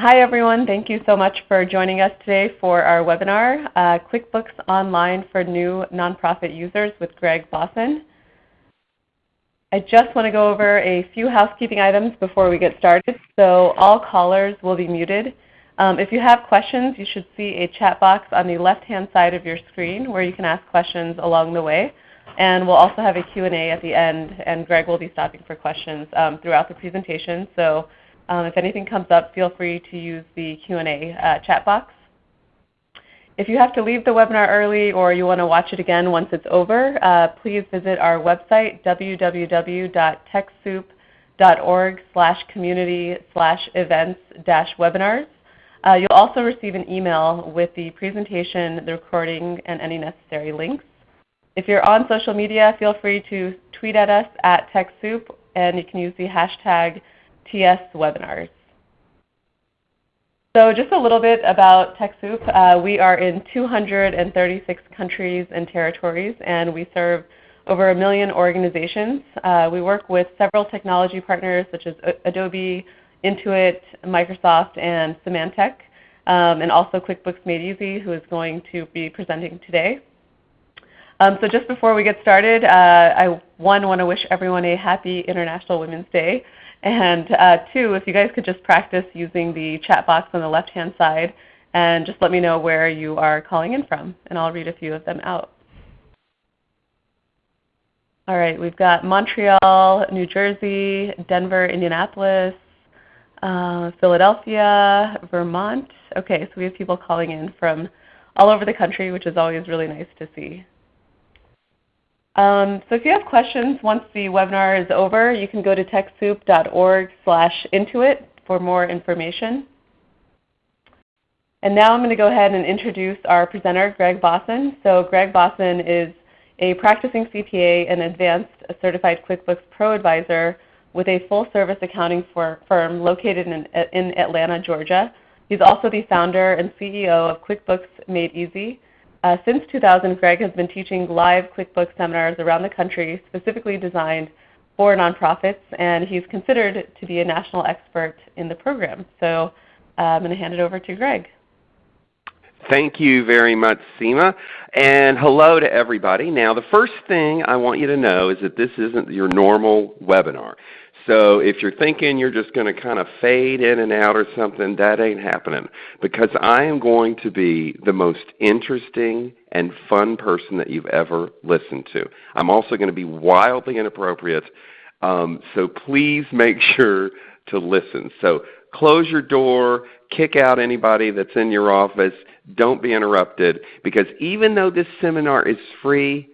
Hi everyone. Thank you so much for joining us today for our webinar, uh, QuickBooks Online for New Nonprofit Users with Gregg Bossen. I just want to go over a few housekeeping items before we get started. So all callers will be muted. Um, if you have questions, you should see a chat box on the left-hand side of your screen where you can ask questions along the way. And we'll also have a Q&A at the end, and Gregg will be stopping for questions um, throughout the presentation. So um, if anything comes up, feel free to use the Q&A uh, chat box. If you have to leave the webinar early or you want to watch it again once it's over, uh, please visit our website, www.techsoup.org slash community slash events dash webinars. Uh, you'll also receive an email with the presentation, the recording, and any necessary links. If you're on social media, feel free to tweet at us at TechSoup, and you can use the hashtag TS webinars. So just a little bit about TechSoup. Uh, we are in 236 countries and territories, and we serve over a million organizations. Uh, we work with several technology partners such as Adobe, Intuit, Microsoft, and Symantec, um, and also QuickBooks Made Easy, who is going to be presenting today. Um, so just before we get started, uh, I one want to wish everyone a happy International Women's Day. And uh, two, if you guys could just practice using the chat box on the left-hand side and just let me know where you are calling in from, and I'll read a few of them out. All right, we've got Montreal, New Jersey, Denver, Indianapolis, uh, Philadelphia, Vermont. Okay, so we have people calling in from all over the country, which is always really nice to see. Um, so if you have questions once the webinar is over, you can go to TechSoup.org slash intuit for more information. And now I'm going to go ahead and introduce our presenter, Gregg Bossen. So Gregg Bossen is a practicing CPA and advanced certified QuickBooks Pro advisor with a full-service accounting firm located in, in Atlanta, Georgia. He's also the founder and CEO of QuickBooks Made Easy, uh, since 2000, Gregg has been teaching live QuickBooks seminars around the country specifically designed for nonprofits, and he's considered to be a national expert in the program. So uh, I'm going to hand it over to Gregg. Thank you very much, Seema. And hello to everybody. Now the first thing I want you to know is that this isn't your normal webinar. So if you're thinking you're just going to kind of fade in and out or something, that ain't happening. Because I am going to be the most interesting and fun person that you've ever listened to. I'm also going to be wildly inappropriate. Um, so please make sure to listen. So close your door, kick out anybody that's in your office. Don't be interrupted. Because even though this seminar is free,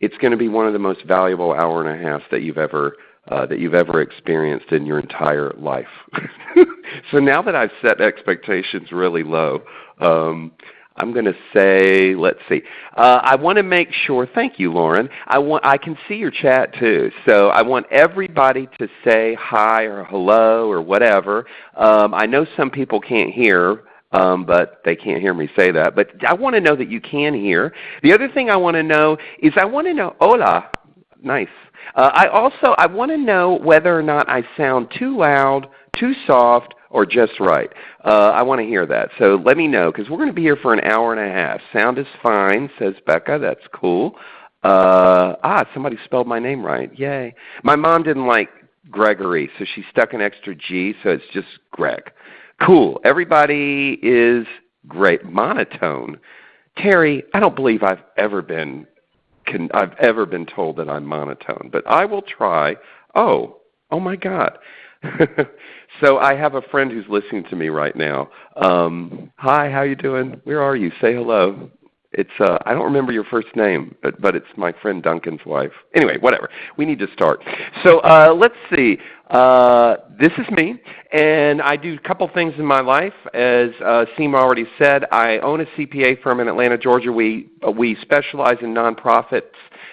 it's going to be one of the most valuable hour and a half that you've ever uh, that you've ever experienced in your entire life. so now that I've set expectations really low, um, I'm going to say, let's see. Uh, I want to make sure, thank you Lauren, I, want, I can see your chat too. So I want everybody to say hi or hello or whatever. Um, I know some people can't hear, um, but they can't hear me say that. But I want to know that you can hear. The other thing I want to know is I want to know, hola, nice. Uh, I also I want to know whether or not I sound too loud, too soft, or just right. Uh, I want to hear that. So let me know because we're going to be here for an hour and a half. Sound is fine, says Becca. That's cool. Uh, ah, somebody spelled my name right. Yay. My mom didn't like Gregory, so she stuck an extra G, so it's just Gregg. Cool. Everybody is great. Monotone. Terry, I don't believe I've ever been can, I've ever been told that I'm monotone, but I will try. Oh, oh my God. so I have a friend who's listening to me right now. Um, hi, how you doing? Where are you? Say hello. It's uh, I don't remember your first name, but but it's my friend Duncan's wife. Anyway, whatever. We need to start. So uh, let's see. Uh, this is me, and I do a couple things in my life. As uh, Seema already said, I own a CPA firm in Atlanta, Georgia. We uh, we specialize in nonprofits.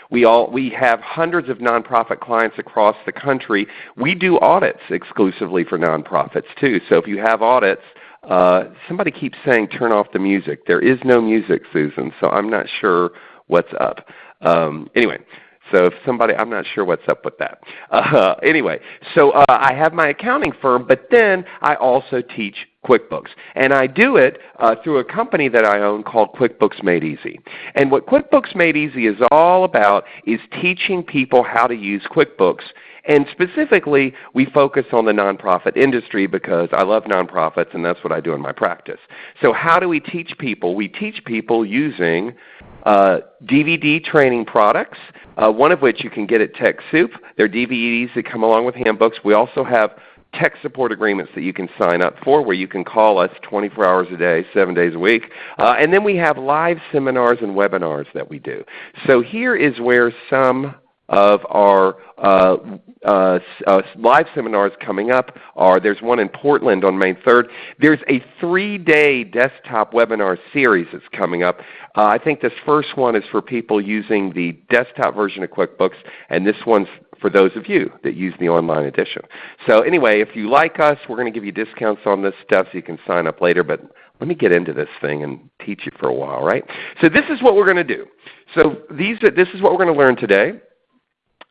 We all we have hundreds of nonprofit clients across the country. We do audits exclusively for nonprofits too. So if you have audits uh, somebody keeps saying turn off the music. There is no music, Susan, so I'm not sure what's up. Um, anyway, so if somebody, I'm not sure what's up with that. Uh, anyway, so uh, I have my accounting firm, but then I also teach QuickBooks. And I do it uh, through a company that I own called QuickBooks Made Easy. And what QuickBooks Made Easy is all about is teaching people how to use QuickBooks and specifically, we focus on the nonprofit industry because I love nonprofits and that's what I do in my practice. So how do we teach people? We teach people using uh, DVD training products, uh, one of which you can get at TechSoup. They're DVDs that come along with handbooks. We also have tech support agreements that you can sign up for where you can call us 24 hours a day, 7 days a week. Uh, and then we have live seminars and webinars that we do. So here is where some of our uh, uh, uh, live seminars coming up are there's one in Portland on May 3rd. There's a three-day desktop webinar series that's coming up. Uh, I think this first one is for people using the desktop version of QuickBooks, and this one's for those of you that use the online edition. So anyway, if you like us, we're going to give you discounts on this stuff so you can sign up later. But let me get into this thing and teach you for a while, right? So this is what we're going to do. So these, this is what we're going to learn today.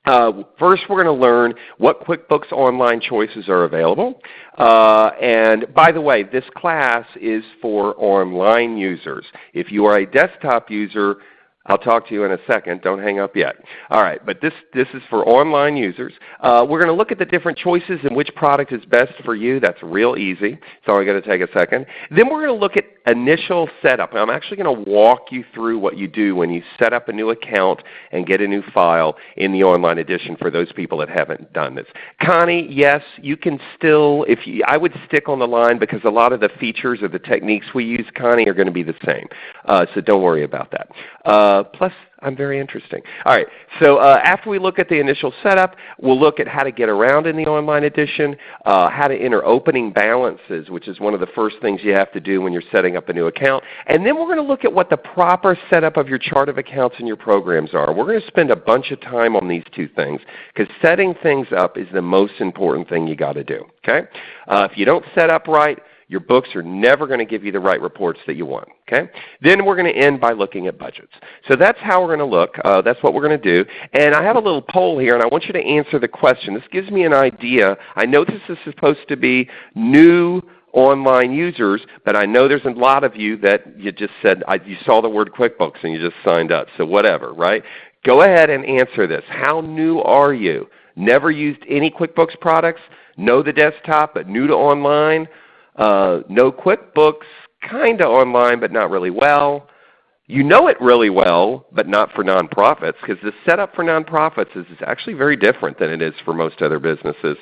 Uh, first, we're going to learn what QuickBooks Online choices are available. Uh, and by the way, this class is for online users. If you are a desktop user, I'll talk to you in a second. Don't hang up yet. All right, but this, this is for online users. Uh, we're going to look at the different choices and which product is best for you. That's real easy. It's only going to take a second. Then we're going to look at initial setup. I'm actually going to walk you through what you do when you set up a new account and get a new file in the online edition for those people that haven't done this. Connie, yes, you can still, if you, I would stick on the line because a lot of the features or the techniques we use, Connie, are going to be the same. Uh, so don't worry about that. Uh, plus, I'm very interesting. All right, so uh, after we look at the initial setup, we'll look at how to get around in the online edition, uh, how to enter opening balances, which is one of the first things you have to do when you're setting up a new account. And then we're going to look at what the proper setup of your chart of accounts and your programs are. We're going to spend a bunch of time on these two things because setting things up is the most important thing you got to do. Okay? Uh, if you don't set up right, your books are never going to give you the right reports that you want. Okay? Then we're going to end by looking at budgets. So that's how we're going to look. Uh, that's what we're going to do. And I have a little poll here, and I want you to answer the question. This gives me an idea. I know this is supposed to be new online users, but I know there's a lot of you that you just said, I, you saw the word QuickBooks and you just signed up. So whatever, right? Go ahead and answer this. How new are you? Never used any QuickBooks products? Know the desktop but new to online? Uh, know QuickBooks kind of online but not really well. You know it really well, but not for nonprofits, because the setup for nonprofits is, is actually very different than it is for most other businesses.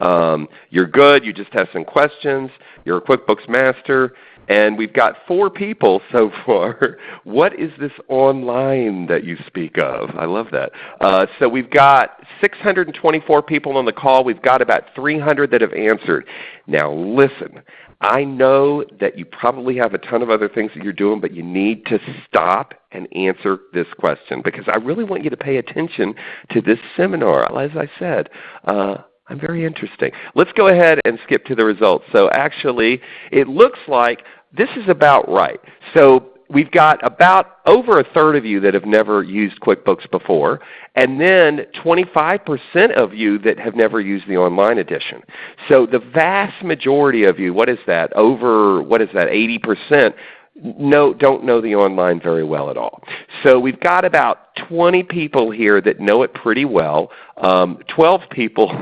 Um, you're good. You just have some questions. You're a QuickBooks master. And we've got four people so far. what is this online that you speak of? I love that. Uh, so we've got 624 people on the call. We've got about 300 that have answered. Now listen, I know that you probably have a ton of other things that you're doing, but you need to stop and answer this question because I really want you to pay attention to this seminar. As I said, uh, I'm very interesting. Let's go ahead and skip to the results. So actually, it looks like this is about right. So we've got about over a third of you that have never used QuickBooks before, and then 25% of you that have never used the online edition. So the vast majority of you, what is that, over, what is that, 80%, no, don't know the online very well at all. So we've got about 20 people here that know it pretty well. Um, 12 people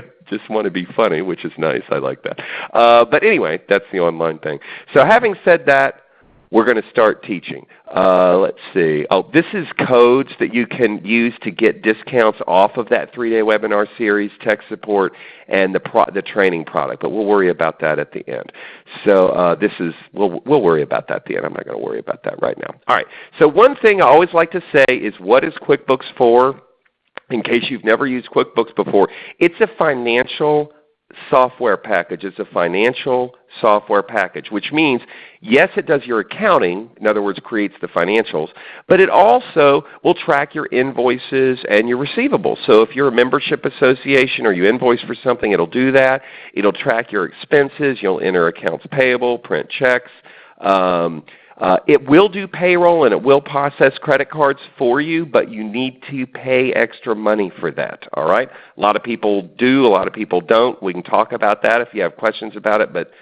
just want to be funny, which is nice. I like that. Uh, but anyway, that's the online thing. So having said that, we're going to start teaching. Uh, let's see. Oh, this is codes that you can use to get discounts off of that three-day webinar series, tech support, and the, the training product. But we'll worry about that at the end. So uh, this is we'll we'll worry about that at the end. I'm not going to worry about that right now. All right. So one thing I always like to say is, what is QuickBooks for? In case you've never used QuickBooks before, it's a financial software package. It's a financial software package, which means, yes, it does your accounting, in other words, creates the financials, but it also will track your invoices and your receivables. So if you're a membership association or you invoice for something, it'll do that. It'll track your expenses. You'll enter accounts payable, print checks. Um, uh, it will do payroll and it will process credit cards for you, but you need to pay extra money for that. All right? A lot of people do, a lot of people don't. We can talk about that if you have questions about it, but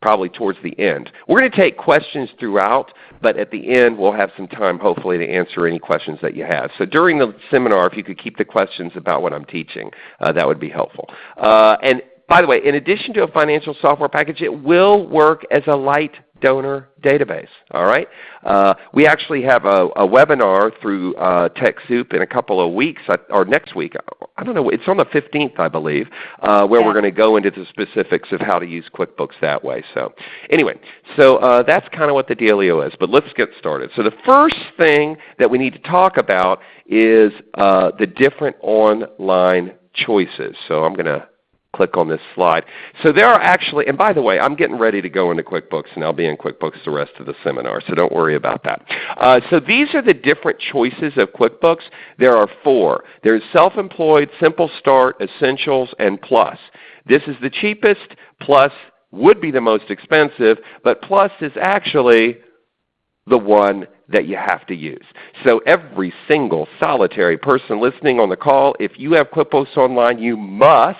probably towards the end. We're going to take questions throughout, but at the end we'll have some time hopefully to answer any questions that you have. So during the seminar, if you could keep the questions about what I'm teaching, uh, that would be helpful. Uh, and by the way, in addition to a financial software package, it will work as a light donor database. All right. Uh, we actually have a, a webinar through uh, TechSoup in a couple of weeks, uh, or next week. I don't know. It's on the 15th, I believe, uh, where yeah. we're going to go into the specifics of how to use QuickBooks that way. So, anyway, so uh, that's kind of what the dealio is. But let's get started. So the first thing that we need to talk about is uh, the different online choices. So I'm going to click on this slide. So there are actually, and by the way, I'm getting ready to go into QuickBooks and I'll be in QuickBooks the rest of the seminar, so don't worry about that. Uh, so these are the different choices of QuickBooks. There are four. There's Self-Employed, Simple Start, Essentials, and Plus. This is the cheapest, Plus would be the most expensive, but Plus is actually the one that you have to use. So every single solitary person listening on the call, if you have QuickBooks Online, you must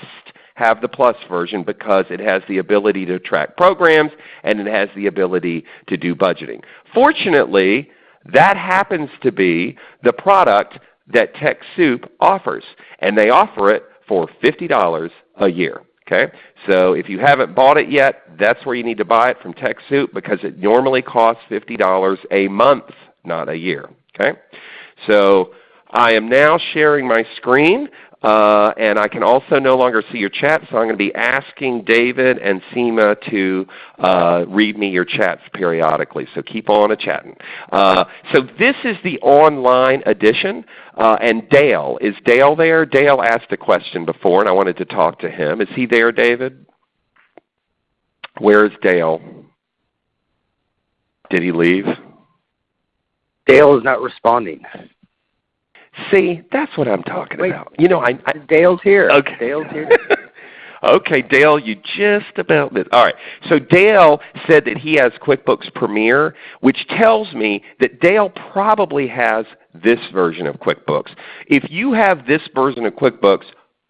have the Plus version because it has the ability to track programs and it has the ability to do budgeting. Fortunately, that happens to be the product that TechSoup offers, and they offer it for $50 a year. Okay? So if you haven't bought it yet, that's where you need to buy it from TechSoup because it normally costs $50 a month, not a year. Okay? So I am now sharing my screen. Uh, and I can also no longer see your chat, so I'm going to be asking David and Seema to uh, read me your chats periodically. So keep on a chatting. Uh, so this is the online edition, uh, and Dale is Dale there? Dale asked a question before, and I wanted to talk to him. Is he there, David? Where is Dale? Did he leave? Dale is not responding. See, that's what I'm talking Wait, about. You know, I, I Dale's here. Okay. Dale's here. okay, Dale, you just about missed. All right. So Dale said that he has QuickBooks Premier, which tells me that Dale probably has this version of QuickBooks. If you have this version of QuickBooks,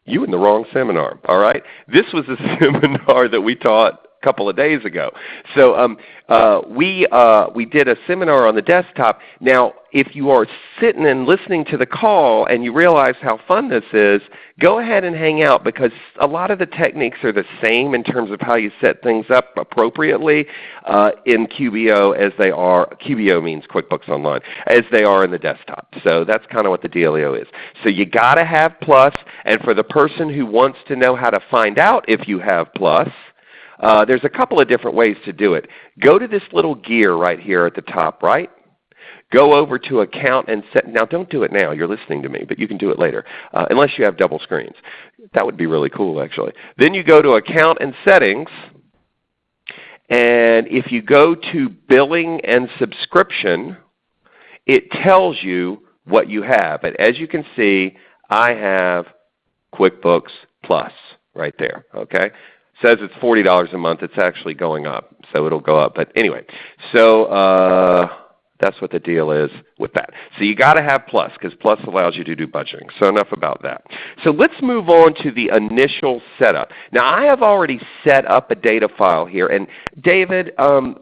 you in the wrong seminar. All right. This was a seminar that we taught couple of days ago. So um, uh, we, uh, we did a seminar on the desktop. Now if you are sitting and listening to the call and you realize how fun this is, go ahead and hang out because a lot of the techniques are the same in terms of how you set things up appropriately uh, in QBO as they are, QBO means QuickBooks Online, as they are in the desktop. So that's kind of what the dealio is. So you got to have Plus, and for the person who wants to know how to find out if you have Plus, uh, there's a couple of different ways to do it. Go to this little gear right here at the top right. Go over to account and set. Now don't do it now. You're listening to me, but you can do it later, uh, unless you have double screens. That would be really cool actually. Then you go to account and settings. And if you go to billing and subscription, it tells you what you have. And as you can see, I have QuickBooks Plus right there. Okay, says it's $40 a month. It's actually going up, so it'll go up. But anyway, so uh, that's what the deal is with that. So you got to have Plus because Plus allows you to do budgeting. So enough about that. So let's move on to the initial setup. Now I have already set up a data file here. And David, um,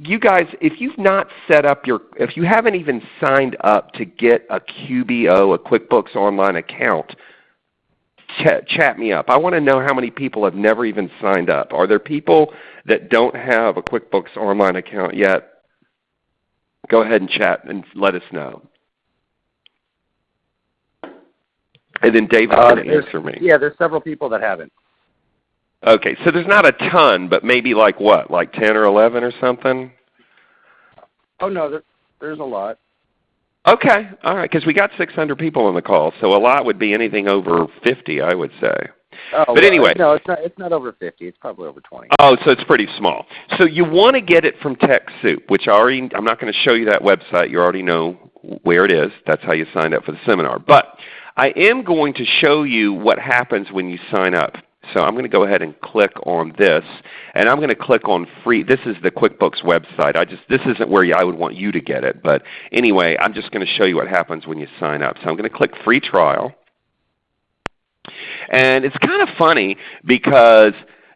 you guys, if you've not set up your, if you haven't even signed up to get a QBO, a QuickBooks Online account, Chat, chat me up. I want to know how many people have never even signed up. Are there people that don't have a QuickBooks Online account yet? Go ahead and chat and let us know. And then David uh, can answer me. Yeah, there's several people that haven't. Okay, so there's not a ton, but maybe like what, like 10 or 11 or something? Oh no, there, there's a lot. Okay, all right, because we got 600 people on the call, so a lot would be anything over 50, I would say. Oh, but anyway, no, it's not. It's not over 50. It's probably over 20. Oh, so it's pretty small. So you want to get it from TechSoup, which I already. I'm not going to show you that website. You already know where it is. That's how you signed up for the seminar. But I am going to show you what happens when you sign up. So I'm going to go ahead and click on this, and I'm going to click on free. This is the QuickBooks website. I just this isn't where I would want you to get it, but anyway, I'm just going to show you what happens when you sign up. So I'm going to click free trial, and it's kind of funny because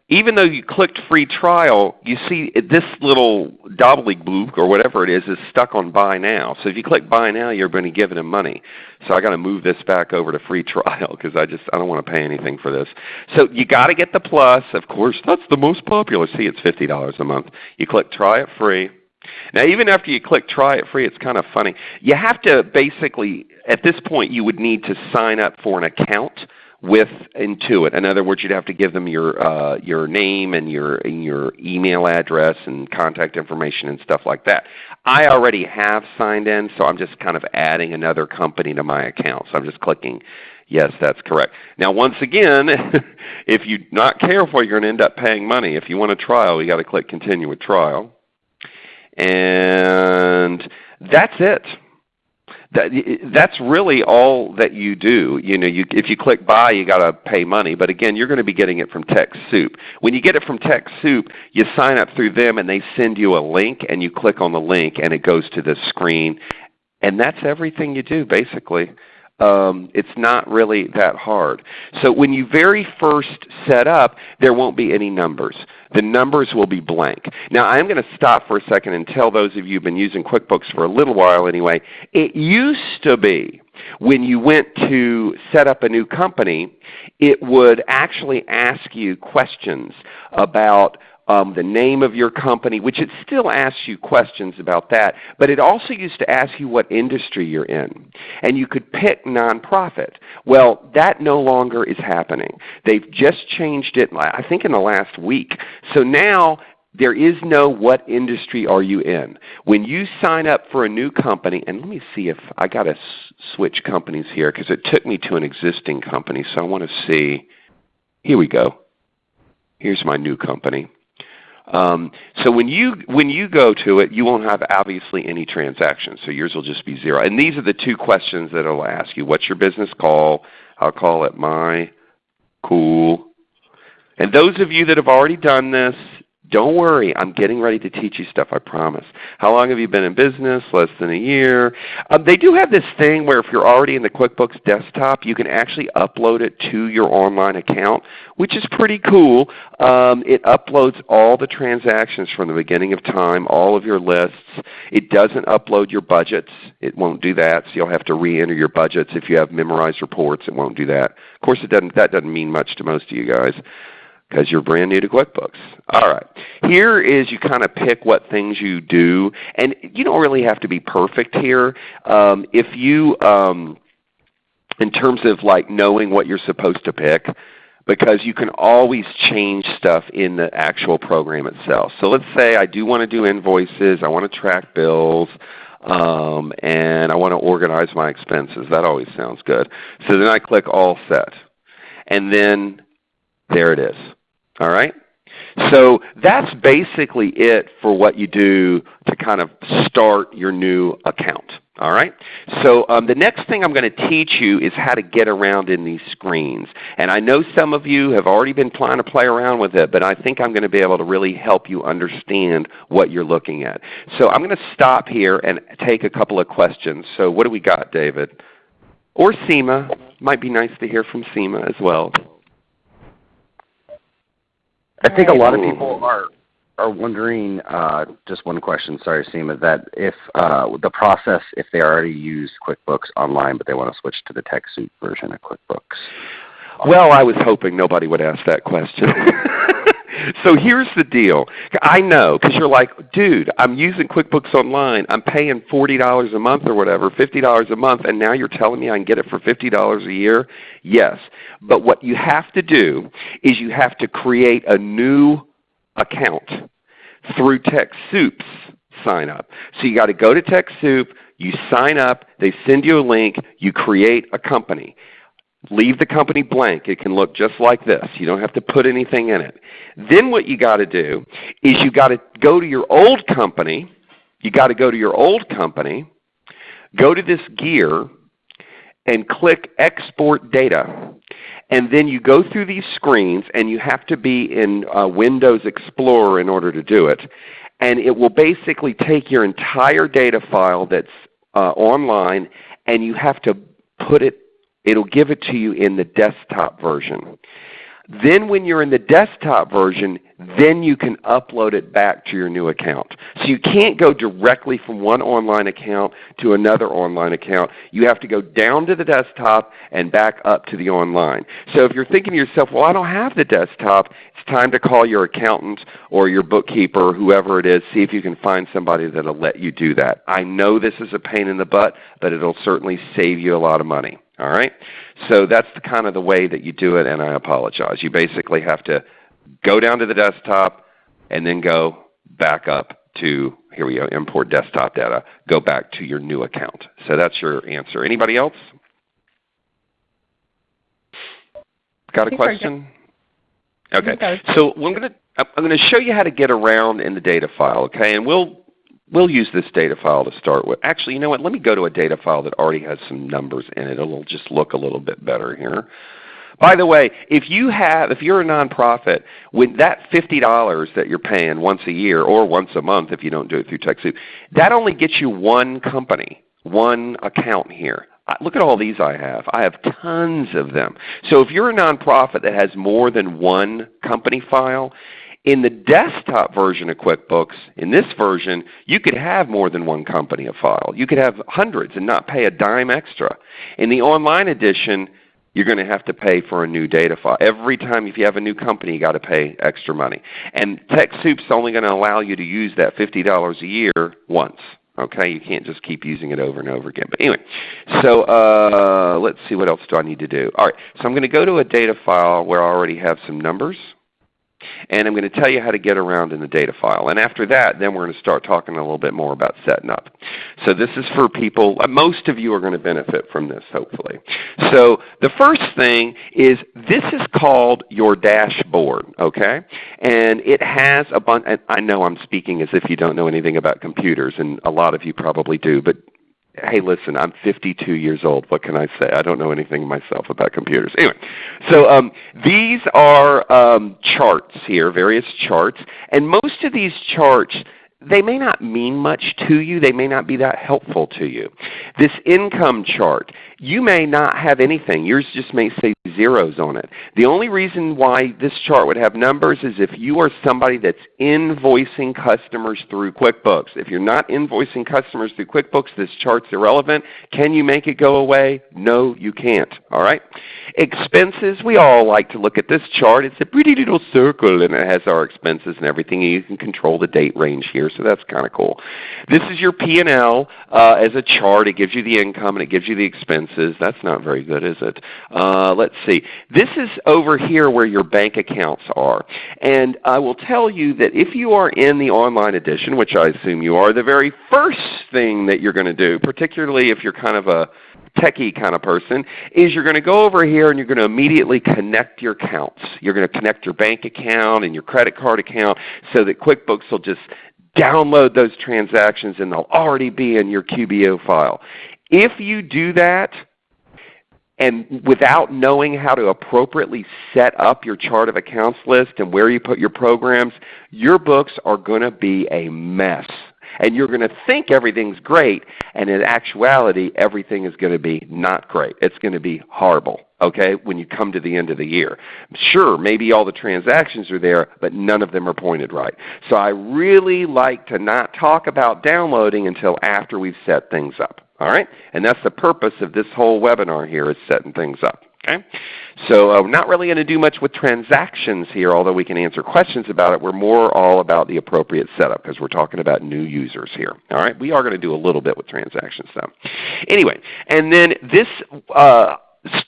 even though you clicked free trial, you see this little gobbledygook or whatever it is is stuck on buy now. So if you click buy now, you're going to give them money. So I got to move this back over to free trial because I just I don't want to pay anything for this. So you got to get the plus. Of course, that's the most popular. See, it's fifty dollars a month. You click try it free. Now, even after you click try it free, it's kind of funny. You have to basically, at this point, you would need to sign up for an account with Intuit. In other words, you'd have to give them your uh, your name and your and your email address and contact information and stuff like that. I already have signed in, so I'm just kind of adding another company to my account. So I'm just clicking Yes, that's correct. Now once again, if you're not careful, you're going to end up paying money. If you want a trial, you've got to click continue with trial. And that's it. That, that's really all that you do. You know, you, if you click buy, you got to pay money. But again, you're going to be getting it from TechSoup. When you get it from TechSoup, you sign up through them and they send you a link and you click on the link and it goes to this screen. And that's everything you do basically. Um, it's not really that hard. So when you very first set up, there won't be any numbers. The numbers will be blank. Now I'm going to stop for a second and tell those of you who have been using QuickBooks for a little while anyway, it used to be when you went to set up a new company, it would actually ask you questions about um, the name of your company, which it still asks you questions about that, but it also used to ask you what industry you're in. And you could pick nonprofit. Well, that no longer is happening. They've just changed it, I think in the last week. So now there is no what industry are you in. When you sign up for a new company, and let me see if I got to switch companies here because it took me to an existing company. So I want to see. Here we go. Here's my new company. Um, so when you when you go to it, you won't have obviously any transactions. So yours will just be zero. And these are the two questions that it'll ask you. What's your business call? I'll call it my cool. And those of you that have already done this, don't worry, I'm getting ready to teach you stuff, I promise. How long have you been in business? Less than a year. Um, they do have this thing where if you're already in the QuickBooks desktop, you can actually upload it to your online account, which is pretty cool. Um, it uploads all the transactions from the beginning of time, all of your lists. It doesn't upload your budgets. It won't do that, so you'll have to re-enter your budgets. If you have memorized reports, it won't do that. Of course, it doesn't, that doesn't mean much to most of you guys because you're brand new to QuickBooks. All right. Here is you kind of pick what things you do, and you don't really have to be perfect here. Um, if you, um, in terms of like knowing what you're supposed to pick, because you can always change stuff in the actual program itself. So let's say I do want to do invoices, I want to track bills, um, and I want to organize my expenses. That always sounds good. So then I click All Set. And then there it is. All right? So that's basically it for what you do to kind of start your new account. All right? So um, the next thing I'm going to teach you is how to get around in these screens. And I know some of you have already been trying to play around with it, but I think I'm going to be able to really help you understand what you're looking at. So I'm going to stop here and take a couple of questions. So what do we got, David? Or Seema. Might be nice to hear from Seema as well. I think a lot of people are are wondering. Uh, just one question, sorry, Seema, that if uh, the process, if they already use QuickBooks Online, but they want to switch to the TechSoup version of QuickBooks. Well, I was hoping nobody would ask that question. so here's the deal. I know because you're like, dude, I'm using QuickBooks Online. I'm paying $40 a month or whatever, $50 a month, and now you're telling me I can get it for $50 a year? Yes. But what you have to do is you have to create a new account through TechSoup's sign up. So you got to go to TechSoup, you sign up, they send you a link, you create a company. Leave the company blank. It can look just like this. You don't have to put anything in it. Then what you got to do is you got to go to your old company. You got to go to your old company, go to this gear, and click Export Data. And then you go through these screens, and you have to be in uh, Windows Explorer in order to do it. And it will basically take your entire data file that's uh, online, and you have to put it It'll give it to you in the desktop version. Then when you're in the desktop version, then you can upload it back to your new account. So you can't go directly from one online account to another online account. You have to go down to the desktop and back up to the online. So if you're thinking to yourself, well I don't have the desktop, it's time to call your accountant or your bookkeeper, or whoever it is, see if you can find somebody that will let you do that. I know this is a pain in the butt, but it will certainly save you a lot of money. All right? So that's the kind of the way that you do it, and I apologize. You basically have to go down to the desktop and then go back up to, here we go, import desktop data, go back to your new account. So that's your answer. Anybody else? Got a question? Okay. So I'm going to I'm going to show you how to get around in the data file, okay? And we'll We'll use this data file to start with. Actually, you know what? Let me go to a data file that already has some numbers in it. It'll just look a little bit better here. By the way, if you have, if you're a nonprofit, with that $50 that you're paying once a year or once a month if you don't do it through TechSoup, that only gets you one company, one account here. Look at all these I have. I have tons of them. So if you're a nonprofit that has more than one company file, in the desktop version of QuickBooks, in this version, you could have more than one company a file. You could have hundreds and not pay a dime extra. In the online edition, you're going to have to pay for a new data file. Every time if you have a new company, you've got to pay extra money. And TechSoup's only going to allow you to use that $50 a year once. Okay, you can't just keep using it over and over again. But anyway, so uh, let's see what else do I need to do. All right, so I'm going to go to a data file where I already have some numbers. And I'm going to tell you how to get around in the data file. And after that, then we're going to start talking a little bit more about setting up. So this is for people, uh, most of you are going to benefit from this hopefully. So the first thing is this is called your dashboard. Okay? And it has a bunch, I know I'm speaking as if you don't know anything about computers, and a lot of you probably do, but hey, listen, I'm 52 years old. What can I say? I don't know anything myself about computers. Anyway, so um, these are um, charts here, various charts. And most of these charts they may not mean much to you. They may not be that helpful to you. This income chart, you may not have anything. Yours just may say zeros on it. The only reason why this chart would have numbers is if you are somebody that's invoicing customers through QuickBooks. If you're not invoicing customers through QuickBooks, this chart's irrelevant. Can you make it go away? No, you can't. All right? Expenses, we all like to look at this chart. It's a pretty little circle and it has our expenses and everything. You can control the date range here, so that's kind of cool. This is your P&L uh, as a chart. It gives you the income and it gives you the expenses. That's not very good, is it? Uh, let's see. This is over here where your bank accounts are. And I will tell you that if you are in the online edition, which I assume you are, the very first thing that you're going to do, particularly if you're kind of a techie kind of person, is you're going to go over here and you're going to immediately connect your accounts. You're going to connect your bank account and your credit card account so that QuickBooks will just download those transactions and they'll already be in your QBO file. If you do that, and without knowing how to appropriately set up your chart of accounts list and where you put your programs, your books are going to be a mess and you're going to think everything's great, and in actuality everything is going to be not great. It's going to be horrible okay, when you come to the end of the year. Sure, maybe all the transactions are there, but none of them are pointed right. So I really like to not talk about downloading until after we've set things up. All right? And that's the purpose of this whole webinar here is setting things up. Okay? So uh, not really going to do much with transactions here, although we can answer questions about it. We're more all about the appropriate setup because we're talking about new users here. All right? We are going to do a little bit with transactions though. Anyway, and then this uh,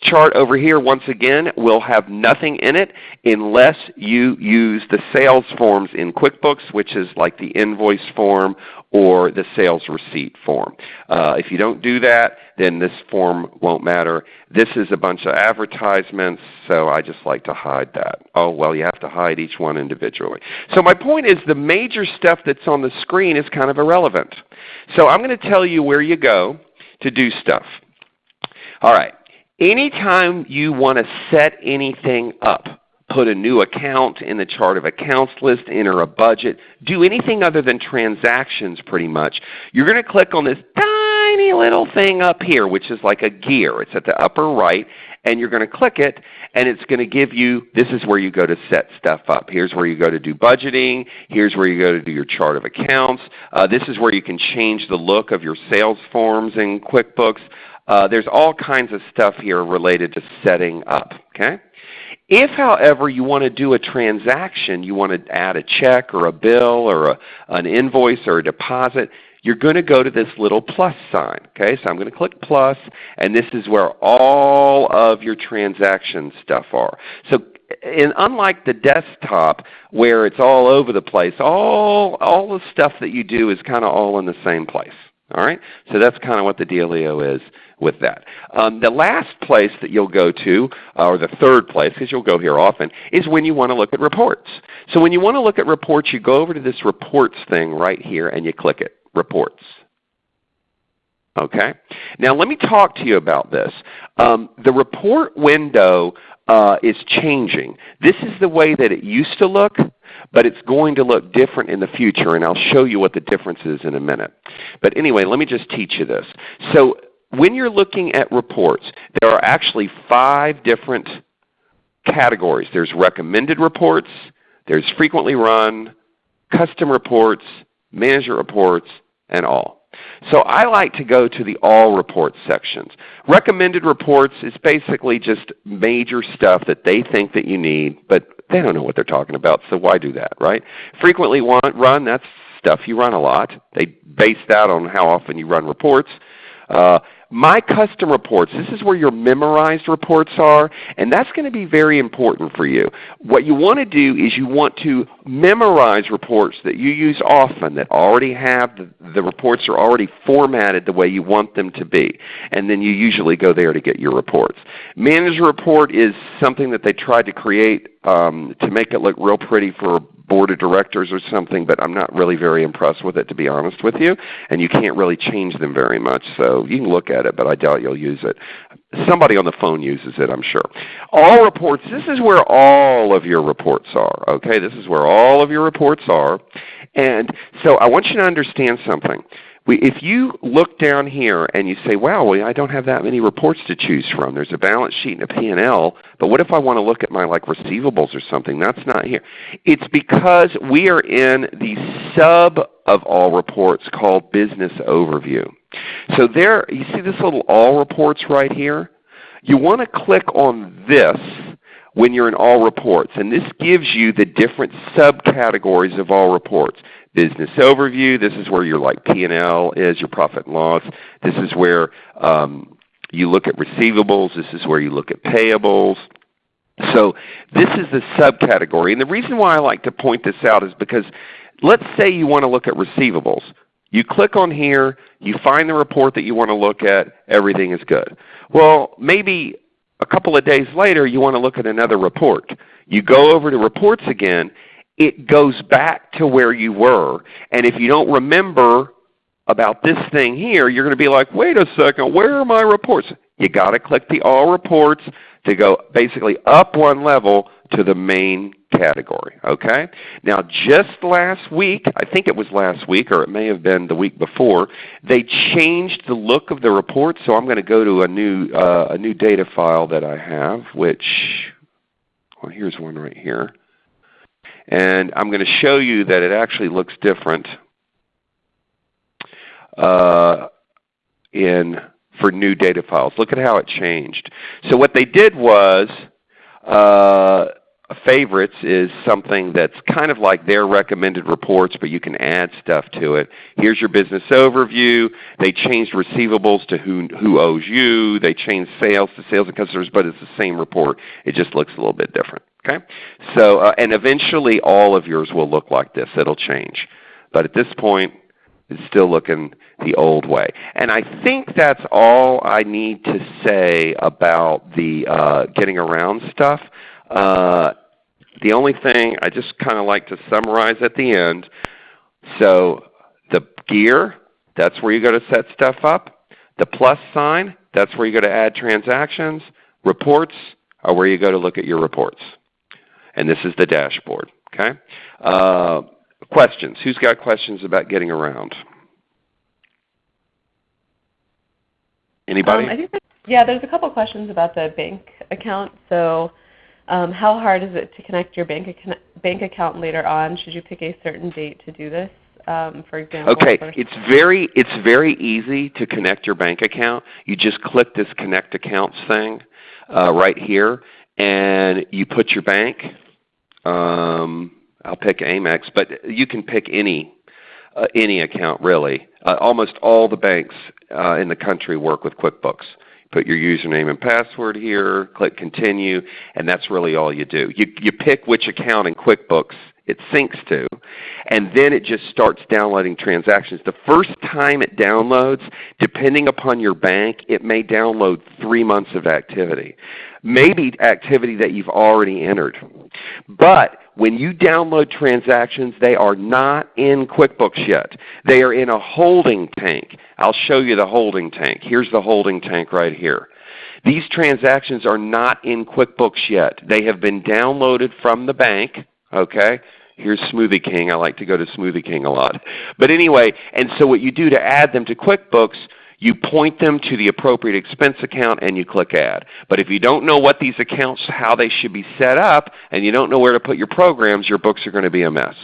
chart over here once again will have nothing in it unless you use the sales forms in QuickBooks, which is like the invoice form or the sales receipt form. Uh, if you don't do that, then this form won't matter. This is a bunch of advertisements, so I just like to hide that. Oh, well, you have to hide each one individually. So my point is the major stuff that's on the screen is kind of irrelevant. So I'm going to tell you where you go to do stuff. All right. Anytime you want to set anything up, put a new account in the chart of accounts list, enter a budget, do anything other than transactions pretty much, you're going to click on this tiny little thing up here, which is like a gear. It's at the upper right, and you're going to click it, and it's going to give you, this is where you go to set stuff up. Here's where you go to do budgeting. Here's where you go to do your chart of accounts. Uh, this is where you can change the look of your sales forms in QuickBooks. Uh, there's all kinds of stuff here related to setting up. Okay? If, however, you want to do a transaction, you want to add a check or a bill or a, an invoice or a deposit, you're going to go to this little plus sign. Okay, so I'm going to click plus, and this is where all of your transaction stuff are. So and unlike the desktop where it's all over the place, all, all the stuff that you do is kind of all in the same place. All right? So that's kind of what the dealio is with that. Um, the last place that you'll go to, uh, or the third place, because you'll go here often, is when you want to look at reports. So when you want to look at reports, you go over to this reports thing right here and you click it, reports. Okay? Now let me talk to you about this. Um, the report window uh, is changing. This is the way that it used to look, but it's going to look different in the future, and I'll show you what the difference is in a minute. But anyway, let me just teach you this. So when you're looking at reports, there are actually five different categories. There's recommended reports, there's frequently run, custom reports, manager reports, and all. So I like to go to the all reports sections. Recommended reports is basically just major stuff that they think that you need, but they don't know what they're talking about, so why do that, right? Frequently run, that's stuff you run a lot. They base that on how often you run reports. Uh, my custom reports, this is where your memorized reports are, and that's going to be very important for you. What you want to do is you want to memorize reports that you use often that already have, the, the reports are already formatted the way you want them to be. And then you usually go there to get your reports. Manager report is something that they tried to create um, to make it look real pretty for board of directors or something, but I'm not really very impressed with it to be honest with you. And you can't really change them very much. So you can look at it, but I doubt you'll use it. Somebody on the phone uses it, I'm sure. All reports, this is where all of your reports are. Okay, This is where all of your reports are. And so I want you to understand something. If you look down here and you say, wow, well, I don't have that many reports to choose from. There's a balance sheet and a P&L, but what if I want to look at my like receivables or something? That's not here. It's because we are in the sub of all reports called Business Overview. So there, you see this little All Reports right here? You want to click on this when you're in All Reports, and this gives you the different subcategories of All Reports business overview. This is where your like P&L is, your profit and loss. This is where um, you look at receivables. This is where you look at payables. So this is the subcategory. And the reason why I like to point this out is because let's say you want to look at receivables. You click on here, you find the report that you want to look at, everything is good. Well, maybe a couple of days later you want to look at another report. You go over to reports again it goes back to where you were. And if you don't remember about this thing here, you're going to be like, wait a second, where are my reports? you got to click the All Reports to go basically up one level to the main category. Okay? Now just last week, I think it was last week or it may have been the week before, they changed the look of the report. So I'm going to go to a new, uh, a new data file that I have, which, well here's one right here. And I'm going to show you that it actually looks different uh, in for new data files. Look at how it changed. So what they did was uh, favorites is something that's kind of like their recommended reports, but you can add stuff to it. Here's your business overview. They changed receivables to who, who owes you. They changed sales to sales and customers, but it's the same report. It just looks a little bit different. Okay? So, uh, and eventually all of yours will look like this. It'll change. But at this point, it's still looking the old way. And I think that's all I need to say about the uh, getting around stuff. Uh, the only thing I just kind of like to summarize at the end. So the gear, that's where you go to set stuff up. The plus sign, that's where you go to add transactions. Reports are where you go to look at your reports and this is the dashboard. Okay? Uh, questions? Who's got questions about getting around? Anybody? Um, I think yeah, there's a couple questions about the bank account. So um, how hard is it to connect your bank, ac bank account later on? Should you pick a certain date to do this? Um, for example. Okay, it's very it's very easy to connect your bank account. You just click this Connect Accounts thing uh, right here, and you put your bank. Um, I'll pick Amex, but you can pick any uh, any account really. Uh, almost all the banks uh, in the country work with QuickBooks. Put your username and password here, click Continue, and that's really all you do. You, you pick which account in QuickBooks it syncs to, and then it just starts downloading transactions. The first time it downloads, depending upon your bank, it may download three months of activity. Maybe activity that you've already entered. But when you download transactions, they are not in QuickBooks yet. They are in a holding tank. I'll show you the holding tank. Here's the holding tank right here. These transactions are not in QuickBooks yet. They have been downloaded from the bank. Okay? Here's Smoothie King. I like to go to Smoothie King a lot. But anyway, and so what you do to add them to QuickBooks, you point them to the appropriate expense account and you click Add. But if you don't know what these accounts, how they should be set up, and you don't know where to put your programs, your books are going to be a mess.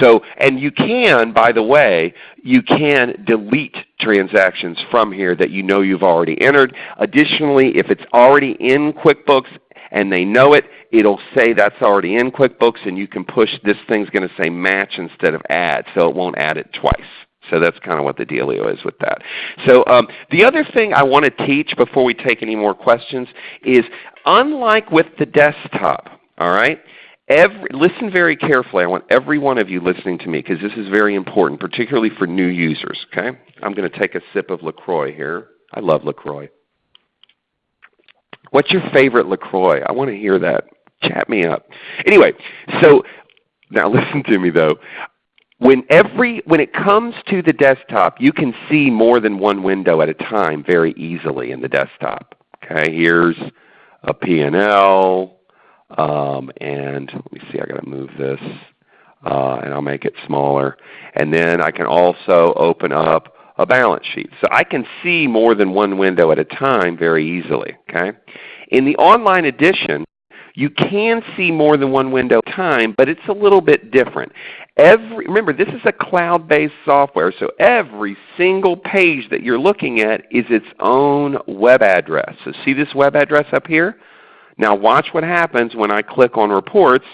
So, and you can, by the way, you can delete transactions from here that you know you've already entered. Additionally, if it's already in QuickBooks and they know it, it'll say that's already in QuickBooks and you can push, this thing's going to say match instead of add, so it won't add it twice. So that's kind of what the dealio is with that. So um, the other thing I want to teach before we take any more questions is unlike with the desktop, all right, Every, listen very carefully. I want every one of you listening to me because this is very important, particularly for new users. Okay? I'm going to take a sip of LaCroix here. I love LaCroix. What's your favorite LaCroix? I want to hear that. Chat me up. Anyway, so now listen to me though when every when it comes to the desktop, you can see more than one window at a time very easily in the desktop. Okay, here's a P&L, um, and let me see, I got to move this, uh, and I'll make it smaller. And then I can also open up a balance sheet. So I can see more than one window at a time very easily. Okay, in the online edition, you can see more than one window at a time, but it's a little bit different. Every, remember, this is a cloud-based software, so every single page that you're looking at is its own web address. So see this web address up here? Now watch what happens when I click on Reports.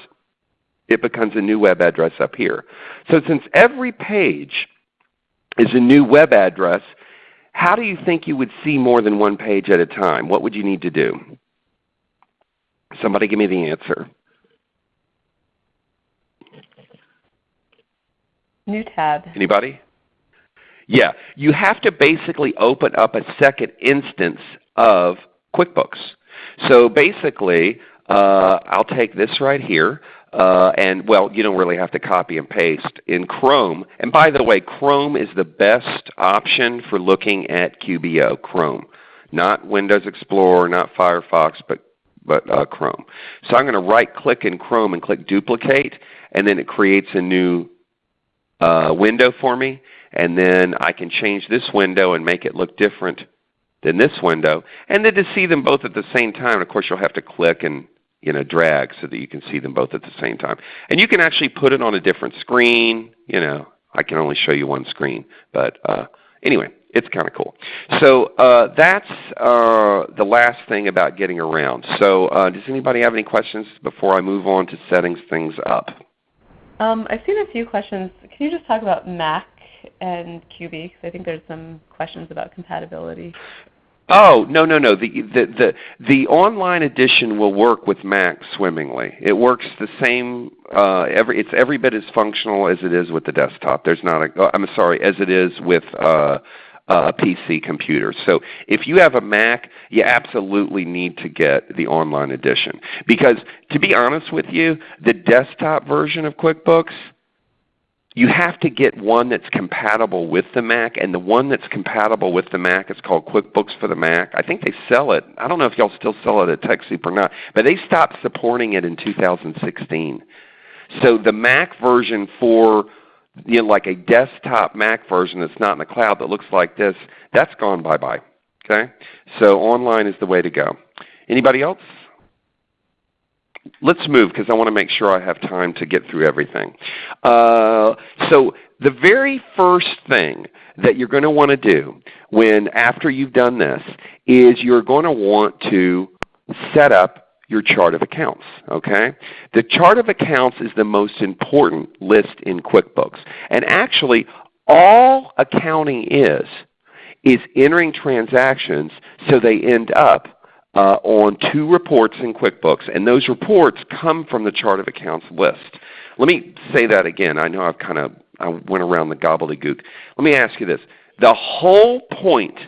It becomes a new web address up here. So since every page is a new web address, how do you think you would see more than one page at a time? What would you need to do? Somebody give me the answer. New tab. Anybody? Yeah. You have to basically open up a second instance of QuickBooks. So basically, uh, I'll take this right here. Uh, and well, you don't really have to copy and paste in Chrome. And by the way, Chrome is the best option for looking at QBO, Chrome. Not Windows Explorer, not Firefox, but, but uh, Chrome. So I'm going to right click in Chrome and click Duplicate, and then it creates a new uh, window for me, and then I can change this window and make it look different than this window. And then to see them both at the same time, of course you'll have to click and you know, drag so that you can see them both at the same time. And you can actually put it on a different screen. You know, I can only show you one screen. But uh, anyway, it's kind of cool. So uh, that's uh, the last thing about getting around. So uh, does anybody have any questions before I move on to setting things up? Um, I've seen a few questions. Can you just talk about Mac and QB? Because I think there's some questions about compatibility. Oh no no no! The, the the the online edition will work with Mac swimmingly. It works the same. Uh, every it's every bit as functional as it is with the desktop. There's not a. I'm sorry, as it is with uh, Uh, a PC computer. So if you have a Mac, you absolutely need to get the online edition. Because to be honest with you, the desktop version of QuickBooks, you have to get one that's compatible with the Mac, and the one that's compatible with the Mac is called QuickBooks for the Mac. I think they sell it. I don't know if y'all still sell it at TechSoup or not, but they stopped supporting it in 2016. So the Mac version for you know, like a desktop Mac version that's not in the cloud that looks like this, that's gone bye-bye. Okay? So online is the way to go. Anybody else? Let's move because I want to make sure I have time to get through everything. Uh, so the very first thing that you're going to want to do when after you've done this is you're going to want to set up your chart of accounts. Okay? The chart of accounts is the most important list in QuickBooks. And actually all accounting is is entering transactions so they end up uh, on two reports in QuickBooks, and those reports come from the chart of accounts list. Let me say that again. I know I've kind of I went around the gobbledygook. Let me ask you this. The whole point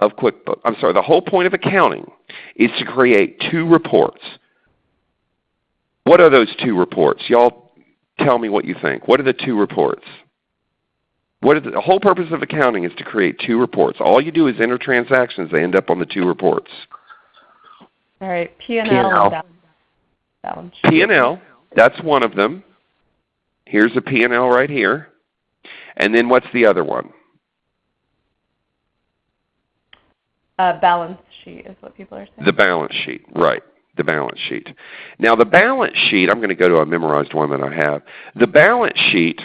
of QuickBooks, I'm sorry, the whole point of accounting is to create two reports. What are those two reports? Y'all tell me what you think. What are the two reports? What is the, the whole purpose of accounting is to create two reports. All you do is enter transactions. They end up on the two reports. All right, P&L, and. P&L, that's one of them. Here's a P&L right here. And then what's the other one? Uh, balance sheet is what people are saying. The balance sheet, right. The balance sheet. Now the balance sheet, I'm going to go to a memorized one that I have. The balance sheet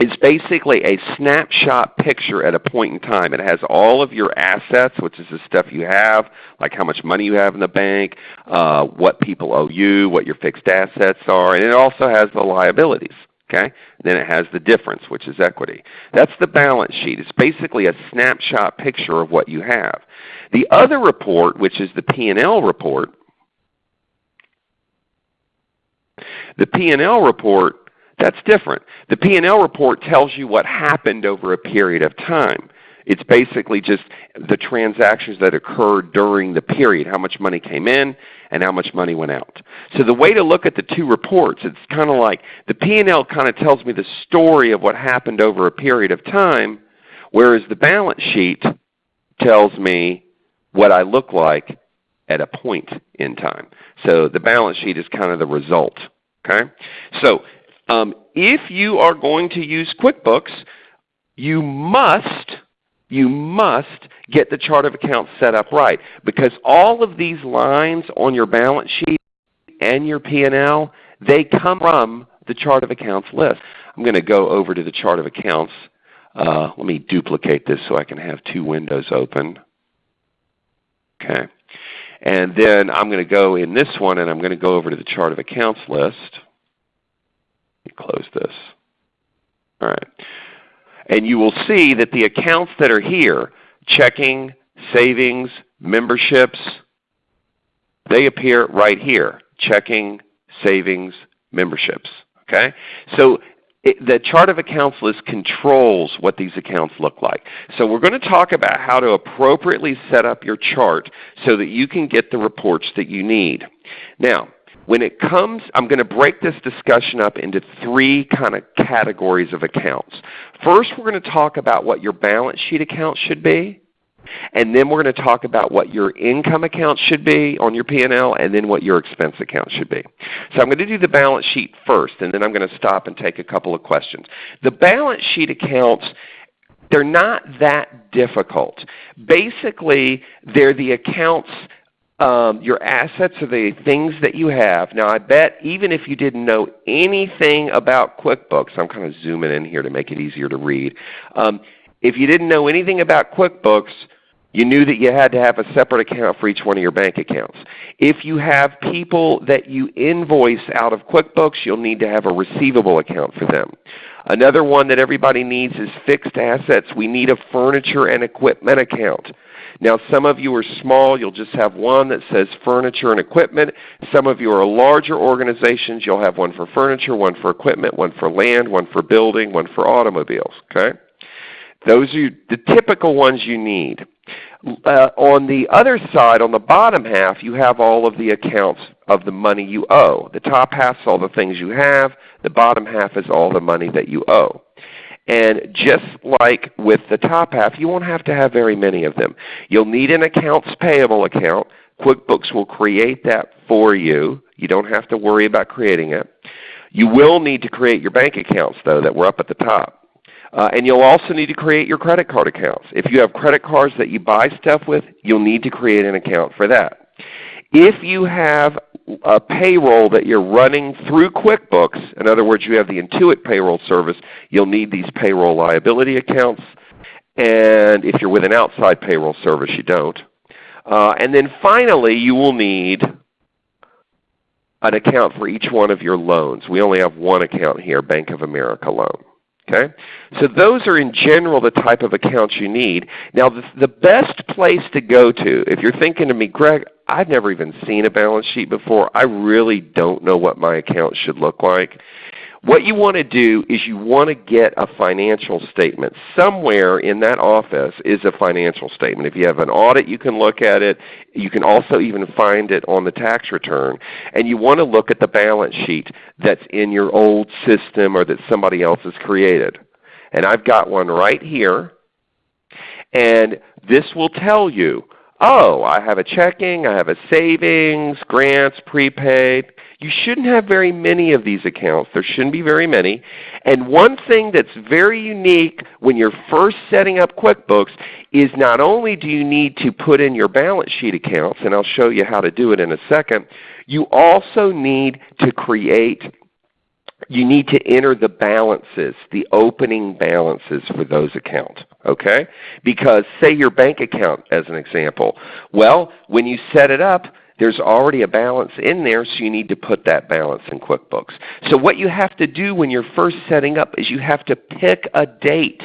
is basically a snapshot picture at a point in time. It has all of your assets, which is the stuff you have, like how much money you have in the bank, uh, what people owe you, what your fixed assets are, and it also has the liabilities. Okay? Then it has the difference, which is equity. That's the balance sheet. It's basically a snapshot picture of what you have. The other report, which is the P&L report, the P&L report that's different. The P&L report tells you what happened over a period of time. It's basically just the transactions that occurred during the period, how much money came in and how much money went out. So the way to look at the two reports, it's kind of like the P&L kind of tells me the story of what happened over a period of time, whereas the balance sheet tells me what I look like at a point in time. So the balance sheet is kind of the result. Okay? So um, if you are going to use QuickBooks, you must, you must get the chart of accounts set up right because all of these lines on your balance sheet and your P&L, they come from the chart of accounts list. I'm going to go over to the chart of accounts. Uh, let me duplicate this so I can have two windows open. Okay. And then I'm going to go in this one and I'm going to go over to the chart of accounts list me close this. All right. And you will see that the accounts that are here, checking, savings, memberships, they appear right here, checking, savings, memberships. Okay? So it, the chart of accounts list controls what these accounts look like. So we're going to talk about how to appropriately set up your chart so that you can get the reports that you need. Now, when it comes, I'm going to break this discussion up into three kind of categories of accounts. First, we're going to talk about what your balance sheet account should be. And then we're going to talk about what your income account should be on your P&L and then what your expense account should be. So I'm going to do the balance sheet first and then I'm going to stop and take a couple of questions. The balance sheet accounts they're not that difficult. Basically, they're the accounts um, your assets are the things that you have. Now I bet even if you didn't know anything about QuickBooks, I'm kind of zooming in here to make it easier to read. Um, if you didn't know anything about QuickBooks, you knew that you had to have a separate account for each one of your bank accounts. If you have people that you invoice out of QuickBooks, you'll need to have a receivable account for them. Another one that everybody needs is fixed assets. We need a furniture and equipment account. Now some of you are small, you'll just have one that says furniture and equipment. Some of you are larger organizations, you'll have one for furniture, one for equipment, one for land, one for building, one for automobiles. Okay? Those are the typical ones you need. Uh, on the other side, on the bottom half, you have all of the accounts of the money you owe. The top half is all the things you have. The bottom half is all the money that you owe. And just like with the top half, you won't have to have very many of them. You'll need an accounts payable account. QuickBooks will create that for you. You don't have to worry about creating it. You will need to create your bank accounts though that were up at the top. Uh, and you'll also need to create your credit card accounts. If you have credit cards that you buy stuff with, you'll need to create an account for that. If you have a payroll that you're running through QuickBooks, in other words, you have the Intuit payroll service, you'll need these payroll liability accounts. And if you're with an outside payroll service, you don't. Uh, and then finally, you will need an account for each one of your loans. We only have one account here, Bank of America loan. Okay? So those are in general the type of accounts you need. Now the, the best place to go to, if you're thinking to me, Gregg, I've never even seen a balance sheet before. I really don't know what my account should look like. What you want to do is you want to get a financial statement. Somewhere in that office is a financial statement. If you have an audit, you can look at it. You can also even find it on the tax return. And you want to look at the balance sheet that's in your old system or that somebody else has created. And I've got one right here. And this will tell you, oh, I have a checking, I have a savings, grants, prepaid, you shouldn't have very many of these accounts. There shouldn't be very many. And one thing that's very unique when you're first setting up QuickBooks is not only do you need to put in your balance sheet accounts, and I'll show you how to do it in a second, you also need to create you need to enter the balances, the opening balances for those accounts. Okay? Because say your bank account as an example. Well, when you set it up, there's already a balance in there, so you need to put that balance in QuickBooks. So what you have to do when you're first setting up is you have to pick a date.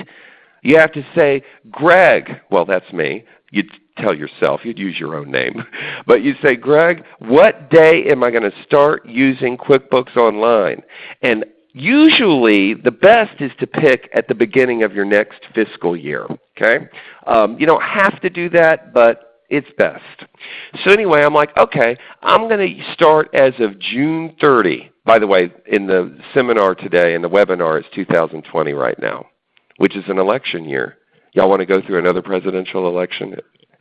You have to say, Gregg, well that's me. You'd tell yourself, you'd use your own name. But you say, Gregg, what day am I going to start using QuickBooks Online? And usually the best is to pick at the beginning of your next fiscal year. Okay? Um, you don't have to do that, but it's best. So anyway, I'm like, okay, I'm going to start as of June 30. By the way, in the seminar today, in the webinar, it's 2020 right now, which is an election year. Y'all want to go through another presidential election?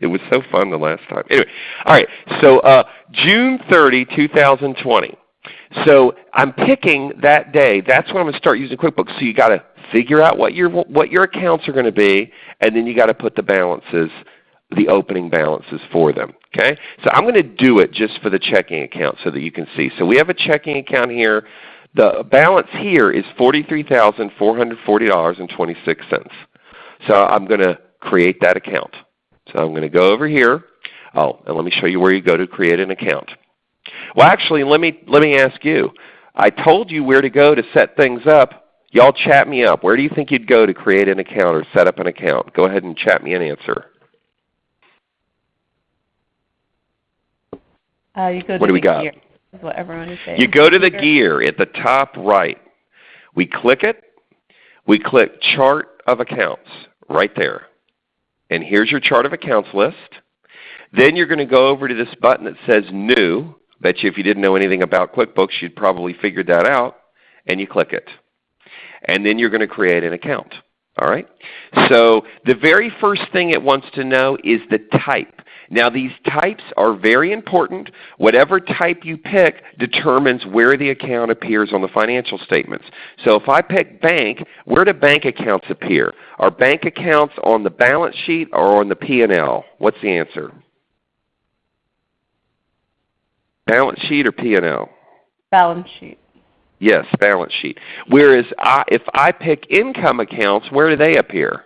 It was so fun the last time. Anyway, all right, so uh, June 30, 2020. So I'm picking that day. That's when I'm going to start using QuickBooks. So you got to figure out what your what your accounts are going to be, and then you got to put the balances the opening balances for them. Okay? So I'm going to do it just for the checking account so that you can see. So we have a checking account here. The balance here is $43,440.26. So I'm going to create that account. So I'm going to go over here. Oh, and let me show you where you go to create an account. Well, actually, let me, let me ask you. I told you where to go to set things up. Y'all chat me up. Where do you think you'd go to create an account or set up an account? Go ahead and chat me an answer. Uh, you go what do we got? Gear, what everyone is saying. You go to the gear at the top right. We click it. We click Chart of Accounts right there. And here's your Chart of Accounts list. Then you're going to go over to this button that says New. Bet you if you didn't know anything about QuickBooks, you'd probably figured that out. And you click it. And then you're going to create an account. All right? So the very first thing it wants to know is the type. Now these types are very important. Whatever type you pick determines where the account appears on the financial statements. So if I pick bank, where do bank accounts appear? Are bank accounts on the balance sheet or on the P&L? What's the answer? Balance sheet or P&L? Balance sheet. Yes, balance sheet. Whereas I, if I pick income accounts, where do they appear?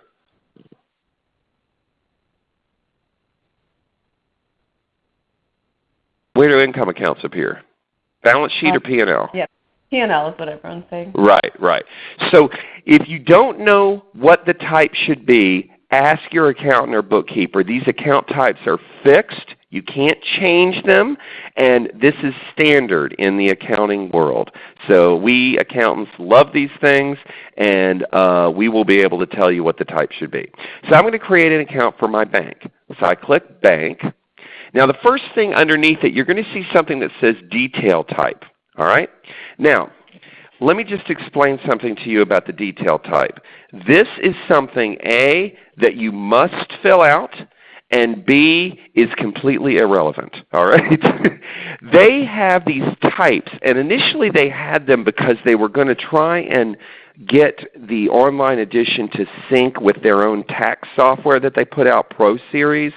Where do income accounts appear? Balance sheet or P&L? Yep. P&L is what everyone's saying. Right, right. So if you don't know what the type should be, ask your accountant or bookkeeper. These account types are fixed. You can't change them, and this is standard in the accounting world. So we accountants love these things, and uh, we will be able to tell you what the type should be. So I'm going to create an account for my bank. So I click Bank. Now the first thing underneath it, you're going to see something that says Detail Type. All right? Now, let me just explain something to you about the detail type. This is something A, that you must fill out, and B, is completely irrelevant. All right? they have these types, and initially they had them because they were going to try and get the online edition to sync with their own tax software that they put out, Pro Series,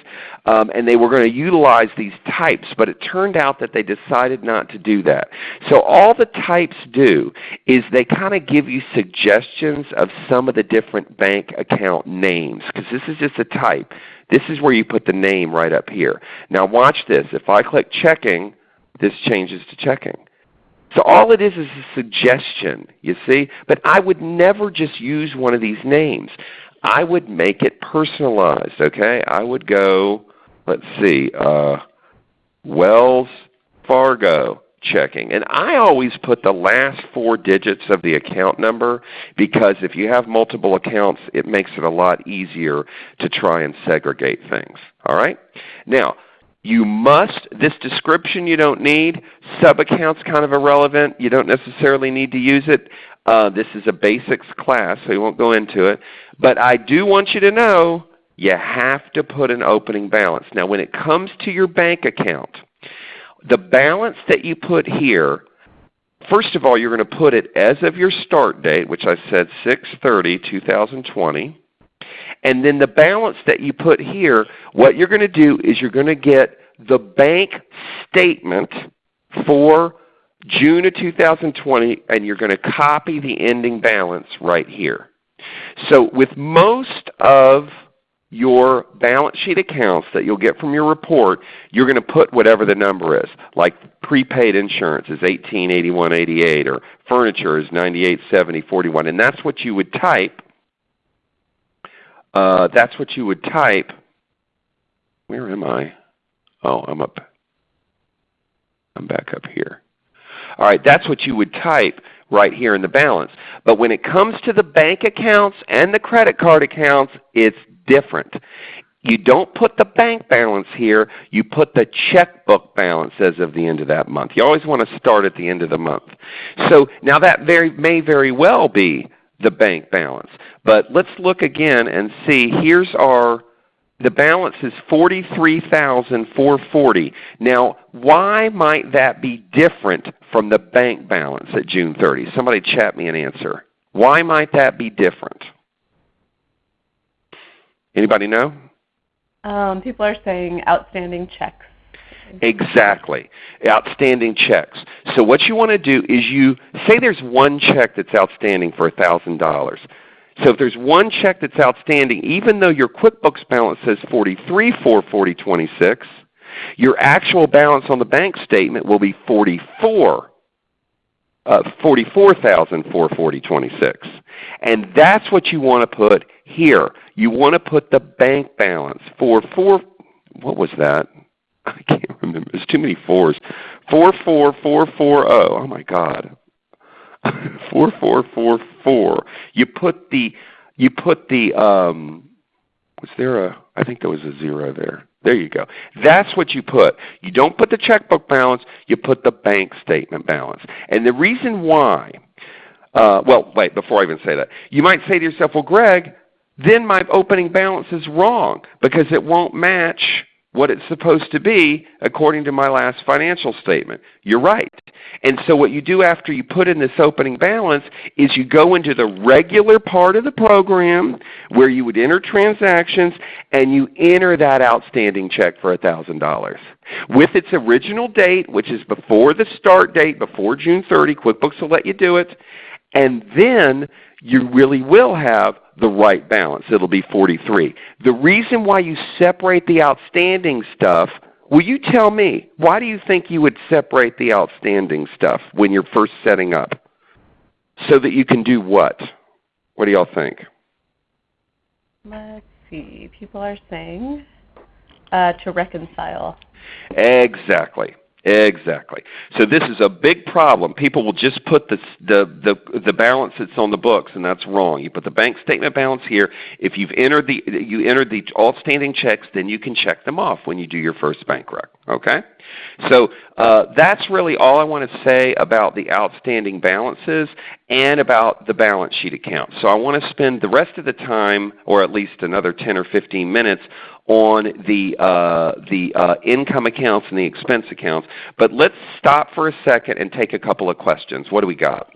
um, and they were going to utilize these types, but it turned out that they decided not to do that. So all the types do is they kind of give you suggestions of some of the different bank account names, because this is just a type. This is where you put the name right up here. Now watch this. If I click checking, this changes to checking. So all it is is a suggestion, you see? But I would never just use one of these names. I would make it personalized, okay? I would go, let's see, uh, Wells Fargo checking. And I always put the last four digits of the account number because if you have multiple accounts, it makes it a lot easier to try and segregate things. All right? Now, you must, this description you don't need. Sub-accounts kind of irrelevant. You don't necessarily need to use it. Uh, this is a basics class, so we won't go into it. But I do want you to know you have to put an opening balance. Now when it comes to your bank account, the balance that you put here, first of all you're going to put it as of your start date, which I said 6-30-2020. And then the balance that you put here, what you're going to do is you're going to get the bank statement for June of 2020 and you're going to copy the ending balance right here. So with most of your balance sheet accounts that you'll get from your report, you're going to put whatever the number is. Like prepaid insurance is 188188 or furniture is 987041 and that's what you would type uh, that's what you would type. Where am I? Oh, I'm up. I'm back up here. All right, that's what you would type right here in the balance. But when it comes to the bank accounts and the credit card accounts, it's different. You don't put the bank balance here, you put the checkbook balance as of the end of that month. You always want to start at the end of the month. So now that very, may very well be the bank balance. But let's look again and see. Here's our the balance is 43,440. Now, why might that be different from the bank balance at June 30? Somebody chat me an answer. Why might that be different? Anybody know? Um, people are saying outstanding checks. Exactly. Outstanding checks. So what you want to do is you say there's one check that's outstanding for $1,000. So if there's one check that's outstanding, even though your QuickBooks balance says 43 44026, your actual balance on the bank statement will be 44 uh, 44,440.26. And that's what you want to put here. You want to put the bank balance for four. What was that? I can't remember. There's too many fours. Four four four four oh. My God. four four four four. You put the you put the um was there a I think there was a zero there. There you go. That's what you put. You don't put the checkbook balance, you put the bank statement balance. And the reason why uh, well, wait, before I even say that. You might say to yourself, well, Gregg, then my opening balance is wrong because it won't match what it's supposed to be according to my last financial statement. You're right. And so what you do after you put in this opening balance is you go into the regular part of the program where you would enter transactions and you enter that outstanding check for $1,000. With its original date, which is before the start date, before June 30, QuickBooks will let you do it, and then you really will have the right balance. It will be 43. The reason why you separate the outstanding stuff, will you tell me, why do you think you would separate the outstanding stuff when you're first setting up? So that you can do what? What do y'all think? Let's see. People are saying uh, to reconcile. Exactly. Exactly. So this is a big problem. People will just put the, the, the, the, balance that's on the books, and that's wrong. You put the bank statement balance here. If you've entered the, you entered the outstanding checks, then you can check them off when you do your first bank rec. Okay? So uh, that's really all I want to say about the outstanding balances and about the balance sheet account. So I want to spend the rest of the time, or at least another 10 or 15 minutes, on the, uh, the uh, income accounts and the expense accounts. But let's stop for a second and take a couple of questions. What do we got?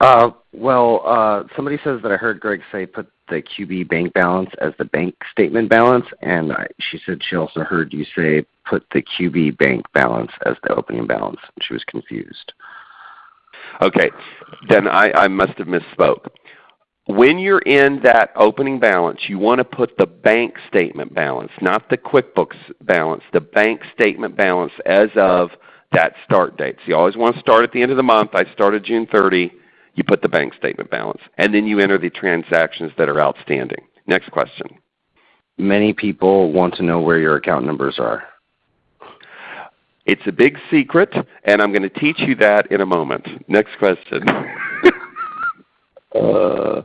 Uh, well, uh, somebody says that I heard Gregg say put the QB bank balance as the bank statement balance, and I, she said she also heard you say put the QB bank balance as the opening balance. She was confused. Okay, then I, I must have misspoke. When you're in that opening balance, you want to put the bank statement balance, not the QuickBooks balance, the bank statement balance as of that start date. So you always want to start at the end of the month. I started June 30. You put the bank statement balance. And then you enter the transactions that are outstanding. Next question. Many people want to know where your account numbers are. It's a big secret, and I'm going to teach you that in a moment. Next question. uh,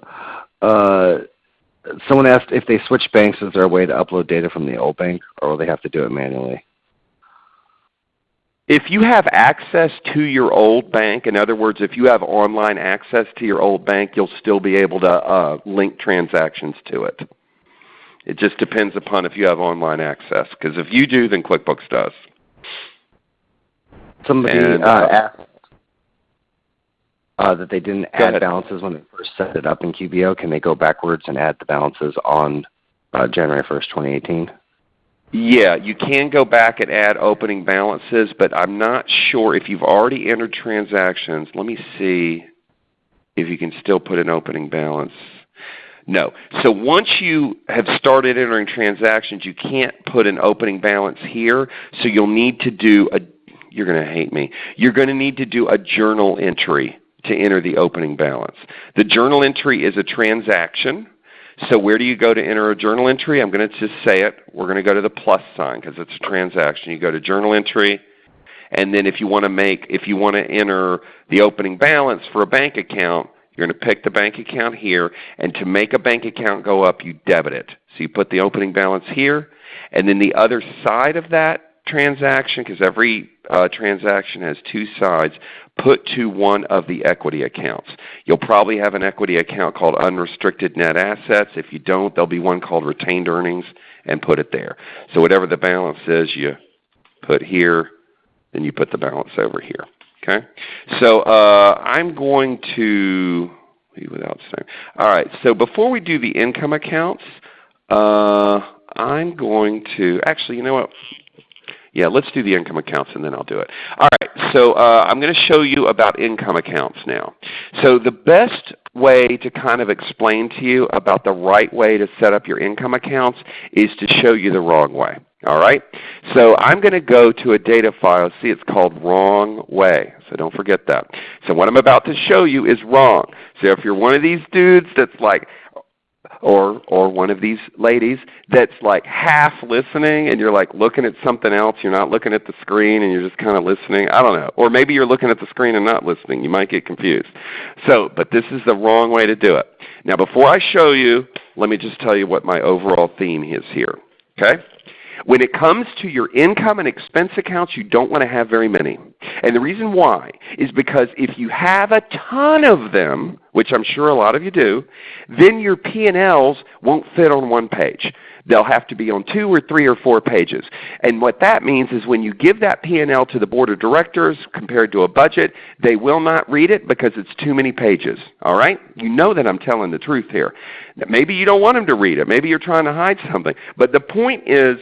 uh, someone asked if they switch banks, is there a way to upload data from the old bank, or will they have to do it manually? If you have access to your old bank, in other words, if you have online access to your old bank, you'll still be able to uh, link transactions to it. It just depends upon if you have online access. Because if you do, then QuickBooks does. Somebody and, uh, uh, asked uh, that they didn't add ahead. balances when they first set it up in QBO. Can they go backwards and add the balances on uh, January 1st, 2018? Yeah, you can go back and add opening balances, but I'm not sure if you've already entered transactions. Let me see if you can still put an opening balance. No. So once you have started entering transactions, you can't put an opening balance here. So you'll need to do a, you're going to hate me, you're going to need to do a journal entry to enter the opening balance. The journal entry is a transaction. So where do you go to enter a journal entry? I'm going to just say it. We're going to go to the plus sign because it's a transaction. You go to journal entry, and then if you want to make, if you want to enter the opening balance for a bank account, you're going to pick the bank account here, and to make a bank account go up, you debit it. So you put the opening balance here, and then the other side of that transaction, because every uh, transaction has two sides, put to one of the equity accounts. You'll probably have an equity account called unrestricted net assets. If you don't, there'll be one called retained earnings and put it there. So whatever the balance is, you put here, then you put the balance over here. Okay? So uh, I'm going to without saying. All right. So before we do the income accounts, uh, I'm going to actually, you know what? Yeah, let's do the income accounts and then I'll do it. All right, so uh, I'm going to show you about income accounts now. So the best way to kind of explain to you about the right way to set up your income accounts is to show you the wrong way. All right? So I'm going to go to a data file. See, it's called wrong way. So don't forget that. So what I'm about to show you is wrong. So if you're one of these dudes that's like, or or one of these ladies that's like half listening and you're like looking at something else you're not looking at the screen and you're just kind of listening i don't know. Or maybe you're looking at the screen and not listening you might get confused. So but this is the wrong way to do it. Now before i show you let me just tell you what my overall theme is here okay when it comes to your income and expense accounts, you don't want to have very many. And the reason why is because if you have a ton of them, which I'm sure a lot of you do, then your P&Ls won't fit on one page. They'll have to be on two or three or four pages. And what that means is when you give that P&L to the Board of Directors compared to a budget, they will not read it because it's too many pages. All right? You know that I'm telling the truth here. Maybe you don't want them to read it. Maybe you're trying to hide something. But the point is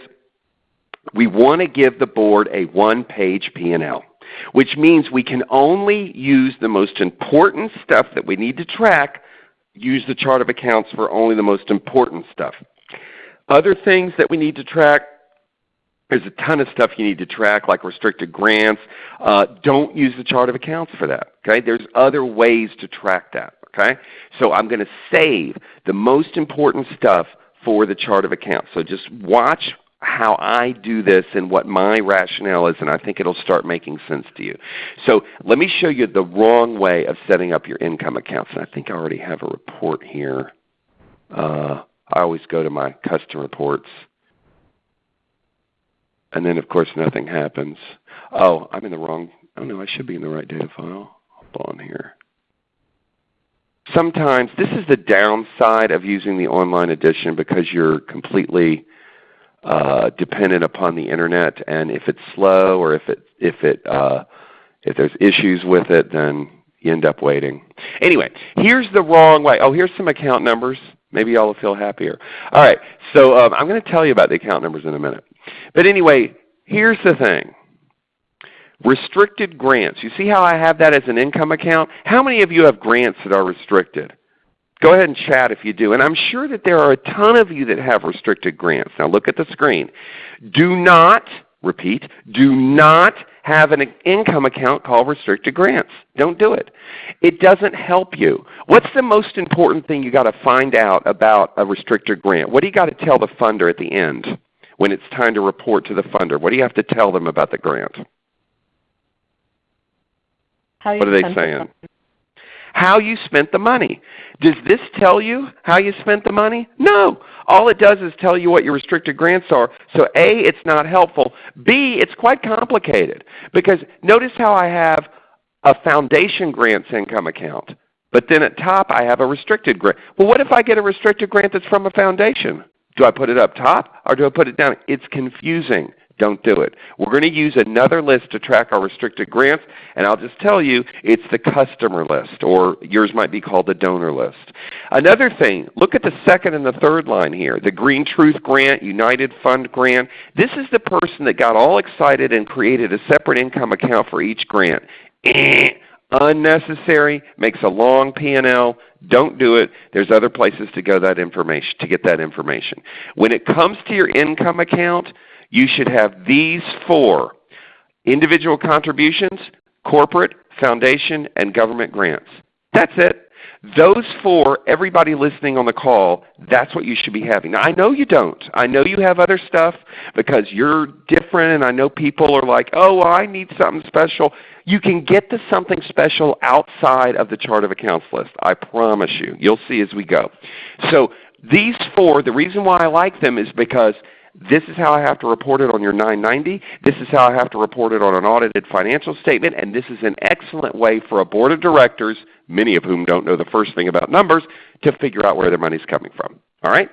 we want to give the board a one-page P&L, which means we can only use the most important stuff that we need to track, use the chart of accounts for only the most important stuff. Other things that we need to track, there's a ton of stuff you need to track like restricted grants. Uh, don't use the chart of accounts for that. Okay? There's other ways to track that. Okay? So I'm going to save the most important stuff for the chart of accounts. So just watch how I do this and what my rationale is, and I think it will start making sense to you. So let me show you the wrong way of setting up your income accounts. And I think I already have a report here. Uh, I always go to my custom reports. And then, of course, nothing happens. Oh, I'm in the wrong. Oh, no, I should be in the right data file. Hold on here. Sometimes this is the downside of using the online edition because you're completely uh, dependent upon the internet, and if it's slow or if it if it uh, if there's issues with it, then You end up waiting. Anyway, here's the wrong way. Oh, here's some account numbers. Maybe y'all will feel happier. All right, so um, I'm going to tell you about the account numbers in a minute. But anyway, here's the thing. Restricted grants. You see how I have that as an income account? How many of you have grants that are restricted? Go ahead and chat if you do. And I'm sure that there are a ton of you that have restricted grants. Now look at the screen. Do not, repeat, do not have an income account called restricted grants. Don't do it. It doesn't help you. What's the most important thing you got to find out about a restricted grant? What do you got to tell the funder at the end when it's time to report to the funder? What do you have to tell them about the grant? what are they saying? How you spent the money. Does this tell you how you spent the money? No. All it does is tell you what your restricted grants are. So A, it's not helpful. B, it's quite complicated because notice how I have a foundation grants income account. But then at top I have a restricted grant. Well, what if I get a restricted grant that's from a foundation? Do I put it up top or do I put it down? It's confusing. Don't do it. We're going to use another list to track our restricted grants, and I'll just tell you it's the customer list, or yours might be called the donor list. Another thing, look at the second and the third line here. The Green Truth Grant, United Fund Grant. This is the person that got all excited and created a separate income account for each grant. Eh, unnecessary, makes a long P&L. Don't do it. There's other places to go that information to get that information. When it comes to your income account, you should have these four individual contributions, corporate, foundation, and government grants. That's it. Those four, everybody listening on the call, that's what you should be having. Now I know you don't. I know you have other stuff because you're different and I know people are like, oh, I need something special. You can get to something special outside of the chart of accounts list. I promise you. You'll see as we go. So these four, the reason why I like them is because this is how I have to report it on your 990. This is how I have to report it on an audited financial statement. And this is an excellent way for a board of directors, many of whom don't know the first thing about numbers, to figure out where their money is coming from. All right?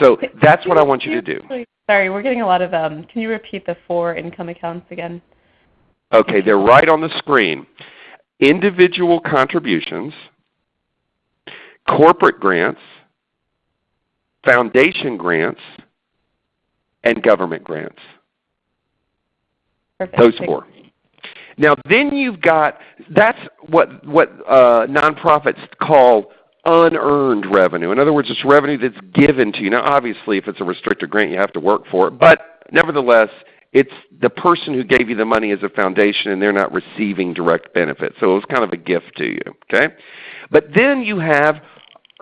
So that's what I want you to do. Sorry, we're getting a lot of, um, can you repeat the four income accounts again? Okay, they're right on the screen. Individual contributions, corporate grants, foundation grants, and government grants. Perfect. Those four. Now then you've got, that's what, what uh, nonprofits call unearned revenue. In other words, it's revenue that's given to you. Now obviously if it's a restricted grant you have to work for it, but nevertheless it's the person who gave you the money as a foundation and they're not receiving direct benefit. So it was kind of a gift to you. Okay? But then you have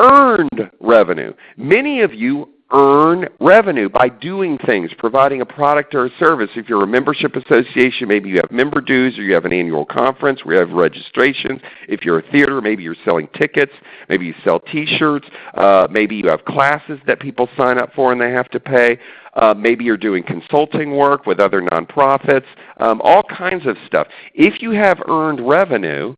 earned revenue. Many of you earn revenue by doing things, providing a product or a service. If you're a membership association, maybe you have member dues or you have an annual conference where you have registrations. If you're a theater, maybe you're selling tickets. Maybe you sell T-shirts. Uh, maybe you have classes that people sign up for and they have to pay. Uh, maybe you're doing consulting work with other nonprofits. Um, all kinds of stuff. If you have earned revenue,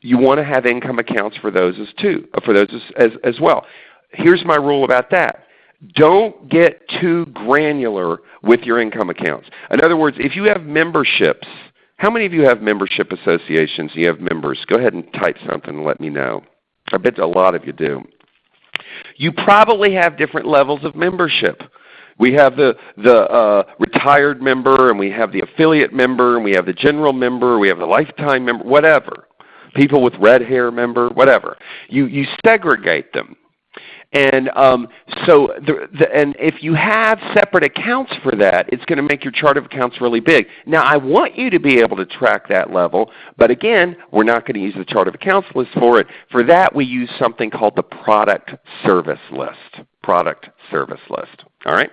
you want to have income accounts for those as too, for those as, as, as well here's my rule about that. Don't get too granular with your income accounts. In other words, if you have memberships, how many of you have membership associations you have members? Go ahead and type something and let me know. I bet a lot of you do. You probably have different levels of membership. We have the, the uh, retired member, and we have the affiliate member, and we have the general member, we have the lifetime member, whatever. People with red hair member, whatever. You, you segregate them. And um, so, the, the, and if you have separate accounts for that, it's going to make your chart of accounts really big. Now, I want you to be able to track that level, but again, we're not going to use the chart of accounts list for it. For that, we use something called the product service list. Product service list. All right,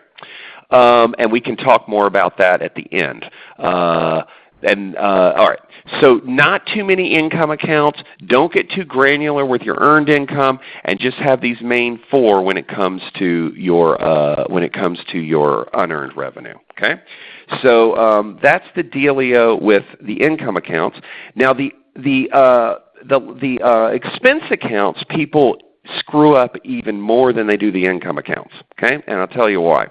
um, and we can talk more about that at the end. Uh, and uh, all right, so not too many income accounts. Don't get too granular with your earned income, and just have these main four when it comes to your uh, when it comes to your unearned revenue. Okay, so um, that's the dealio with the income accounts. Now the the uh, the the uh, expense accounts people screw up even more than they do the income accounts. Okay, and I'll tell you why.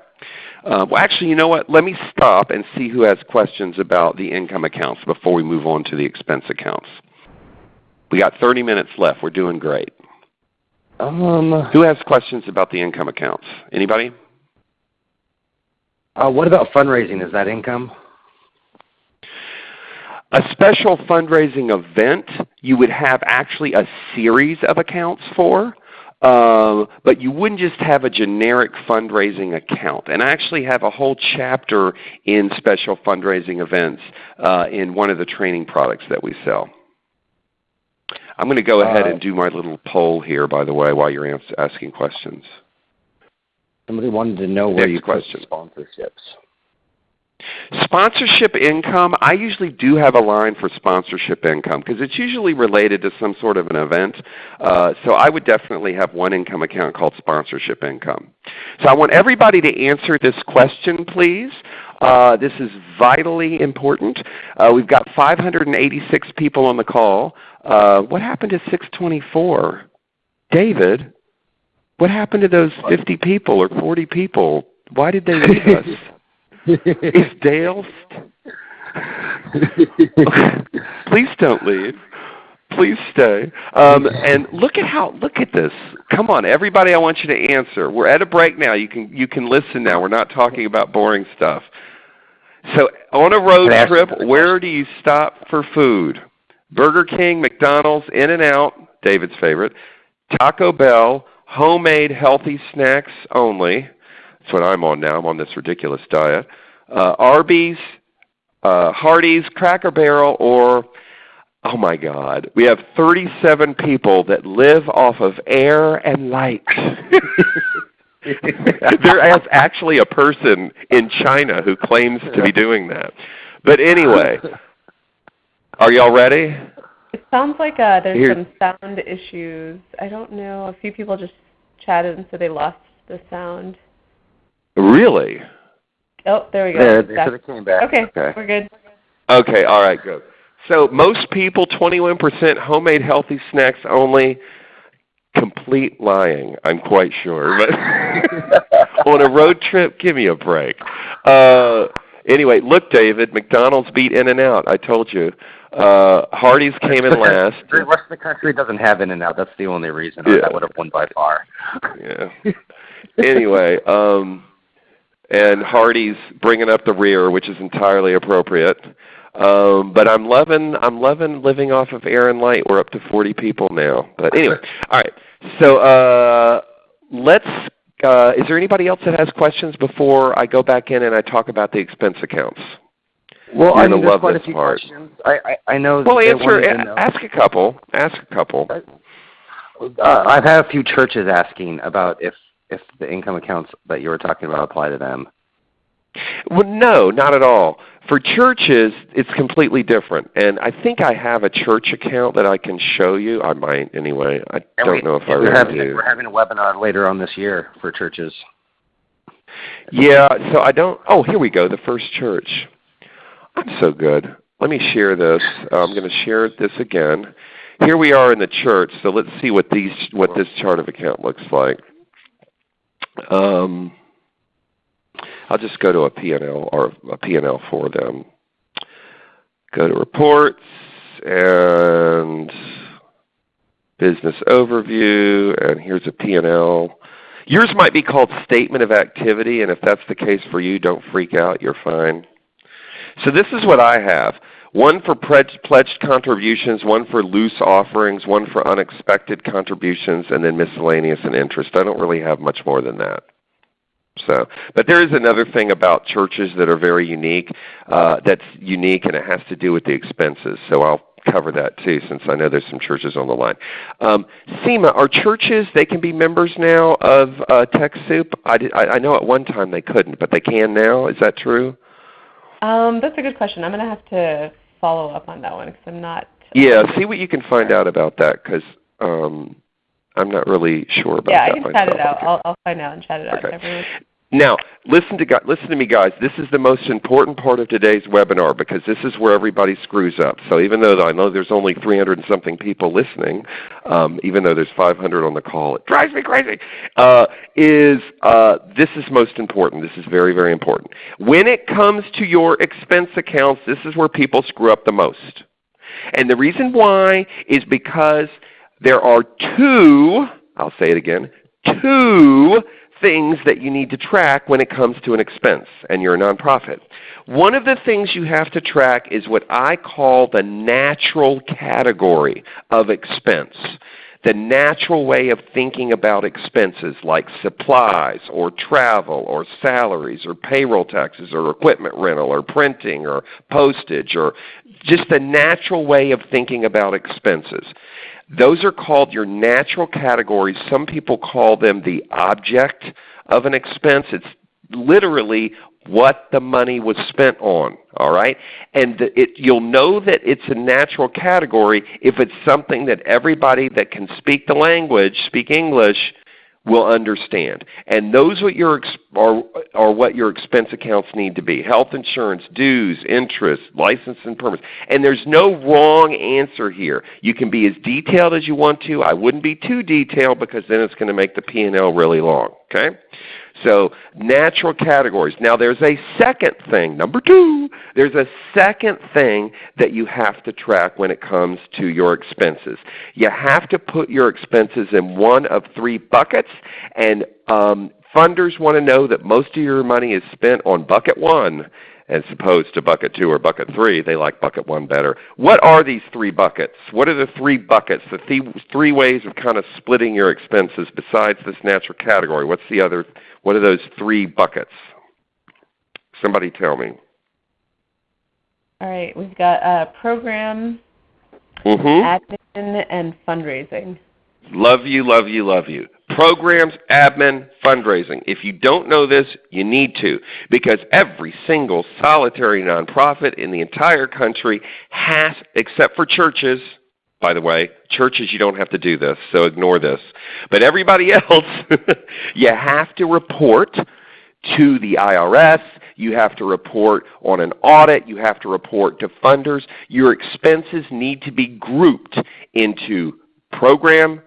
Uh, well, actually, you know what? Let me stop and see who has questions about the income accounts before we move on to the expense accounts. We got 30 minutes left. We're doing great. Um, Who has questions about the income accounts? Anybody? uh, what about fundraising? Is that income? A special fundraising event you would have actually a series of accounts for. Uh, but you wouldn't just have a generic fundraising account. And I actually have a whole chapter in special fundraising events uh, in one of the training products that we sell. I'm going to go ahead Uh, and do my little poll here, by the way, while you're asking questions. Somebody wanted to know where Next you question. put sponsorships. Sponsorship income, I usually do have a line for sponsorship income because it's usually related to some sort of an event. Uh, so I would definitely have one income account called sponsorship income. So I want everybody to answer this question, please. Uh, this is vitally important. Uh, we've got 586 people on the call. Uh, what happened to 624? David, what happened to those 50 people or 40 people? Why did they leave us? Is Dale? Please don't leave. Please stay. Um, and look at how look at this. Come on, everybody! I want you to answer. We're at a break now. You can you can listen now. We're not talking about boring stuff. So on a road trip, where do you stop for food? Burger King, McDonald's, In and Out, David's favorite, Taco Bell, homemade healthy snacks only. That's what I'm on now. I'm on this ridiculous diet. Uh, Arby's, uh, Hardee's, Cracker Barrel, or oh my God, we have 37 people that live off of air and light. there is actually a person in China who claims to be doing that. But anyway, are y'all ready? It sounds like uh, there's Here- some sound issues. I don't know. A few people just chatted and said they lost the sound. Really? Oh, there we go. Yeah, they Back. said it came back. Okay, Okay. we're good. Okay, all right, good. So most people, 21% homemade healthy snacks only. Complete lying, I'm quite sure. But on a road trip, give me a break. Uh, anyway, look, David, McDonald's beat In and Out. I told you. Uh, Hardee's came in last. The rest of the country doesn't have In and Out. That's the only reason. Yeah. That would have won by far. Yeah. anyway, um, and Hardee's bringing up the rear, which is entirely appropriate. Um, but I'm loving I'm loving living off of air and light. We're up to 40 people now. But anyway, all right. So uh, let's. Uh, is there anybody else that has questions before I go back in and I talk about the expense accounts? Well, You're I mean, there's love quite a this few part. questions. I, I, I know. Well, answer. Ask a couple. Ask a couple. Uh, I've had a few churches asking about if if the income accounts that you were talking about apply to them. Well, no, not at all. For churches, it's completely different. And I think I have a church account that I can show you. I might anyway. I And don't we, know if I we're really having, do. We're having a webinar later on this year for churches. Yeah, so I don't. Oh, here we go. The first church. I'm so good. Let me share this. Uh, I'm going to share this again. Here we are in the church. So let's see what these what this chart of account looks like. Um, I'll just go to a P&L or a P&L for them. Go to reports and business overview, and here's a P&L. Yours might be called statement of activity, and if that's the case for you, don't freak out. You're fine. So this is what I have. One for pledged, contributions, one for loose offerings, one for unexpected contributions, and then miscellaneous and interest. I don't really have much more than that. So, but there is another thing about churches that are very unique. Uh, that's unique, and it has to do with the expenses. So I'll cover that too, since I know there's some churches on the line. Um, SEMA, are churches they can be members now of uh, TechSoup? I, did, I, I know at one time they couldn't, but they can now. Is that true? Um, that's a good question. I'm going to have to follow up on that one because I'm not. Yeah, see what you can find out about that because um, I'm not really sure about Yeah, that I can chat it out. I'll, I'll find out and chat it out. Okay. Everyone. Now, listen to listen to me, guys. This is the most important part of today's webinar because this is where everybody screws up. So even though I know there's only 300 and something people listening, um, even though there's 500 on the call, it drives me crazy. Uh, is uh, this is most important? This is very very important. When it comes to your expense accounts, this is where people screw up the most. And the reason why is because there are two, I'll say it again, two things that you need to track when it comes to an expense and you're a nonprofit. One of the things you have to track is what I call the natural category of expense. The natural way of thinking about expenses like supplies or travel or salaries or payroll taxes or equipment rental or printing or postage or just the natural way of thinking about expenses. Those are called your natural categories. Some people call them the object of an expense. It's literally what the money was spent on. All right, and it, you'll know that it's a natural category if it's something that everybody that can speak the language, speak English, will understand. And those what your, are, are what your expense accounts need to be. Health insurance, dues, interest, license and permits. And there's no wrong answer here. You can be as detailed as you want to. I wouldn't be too detailed because then it's going to make the P&L really long. Okay? So natural categories. Now there's a second thing, number two, there's a second thing that you have to track when it comes to your expenses. You have to put your expenses in one of three buckets and um, funders want to know that most of your money is spent on bucket one as opposed to bucket 2 or bucket 3. They like bucket 1 better. What are these three buckets? What are the three buckets, the th three ways of kind of splitting your expenses besides this natural category? What's the other, what are those three buckets? Somebody tell me. All right, we've got uh, program, mm -hmm. admin, and fundraising. Love you, love you, love you programs, admin, fundraising. If you don't know this, you need to because every single solitary nonprofit in the entire country has, except for churches, by the way, churches you don't have to do this, so ignore this. But everybody else, you have to report to the IRS, you have to report on an audit, you have to report to funders. Your expenses need to be grouped into program,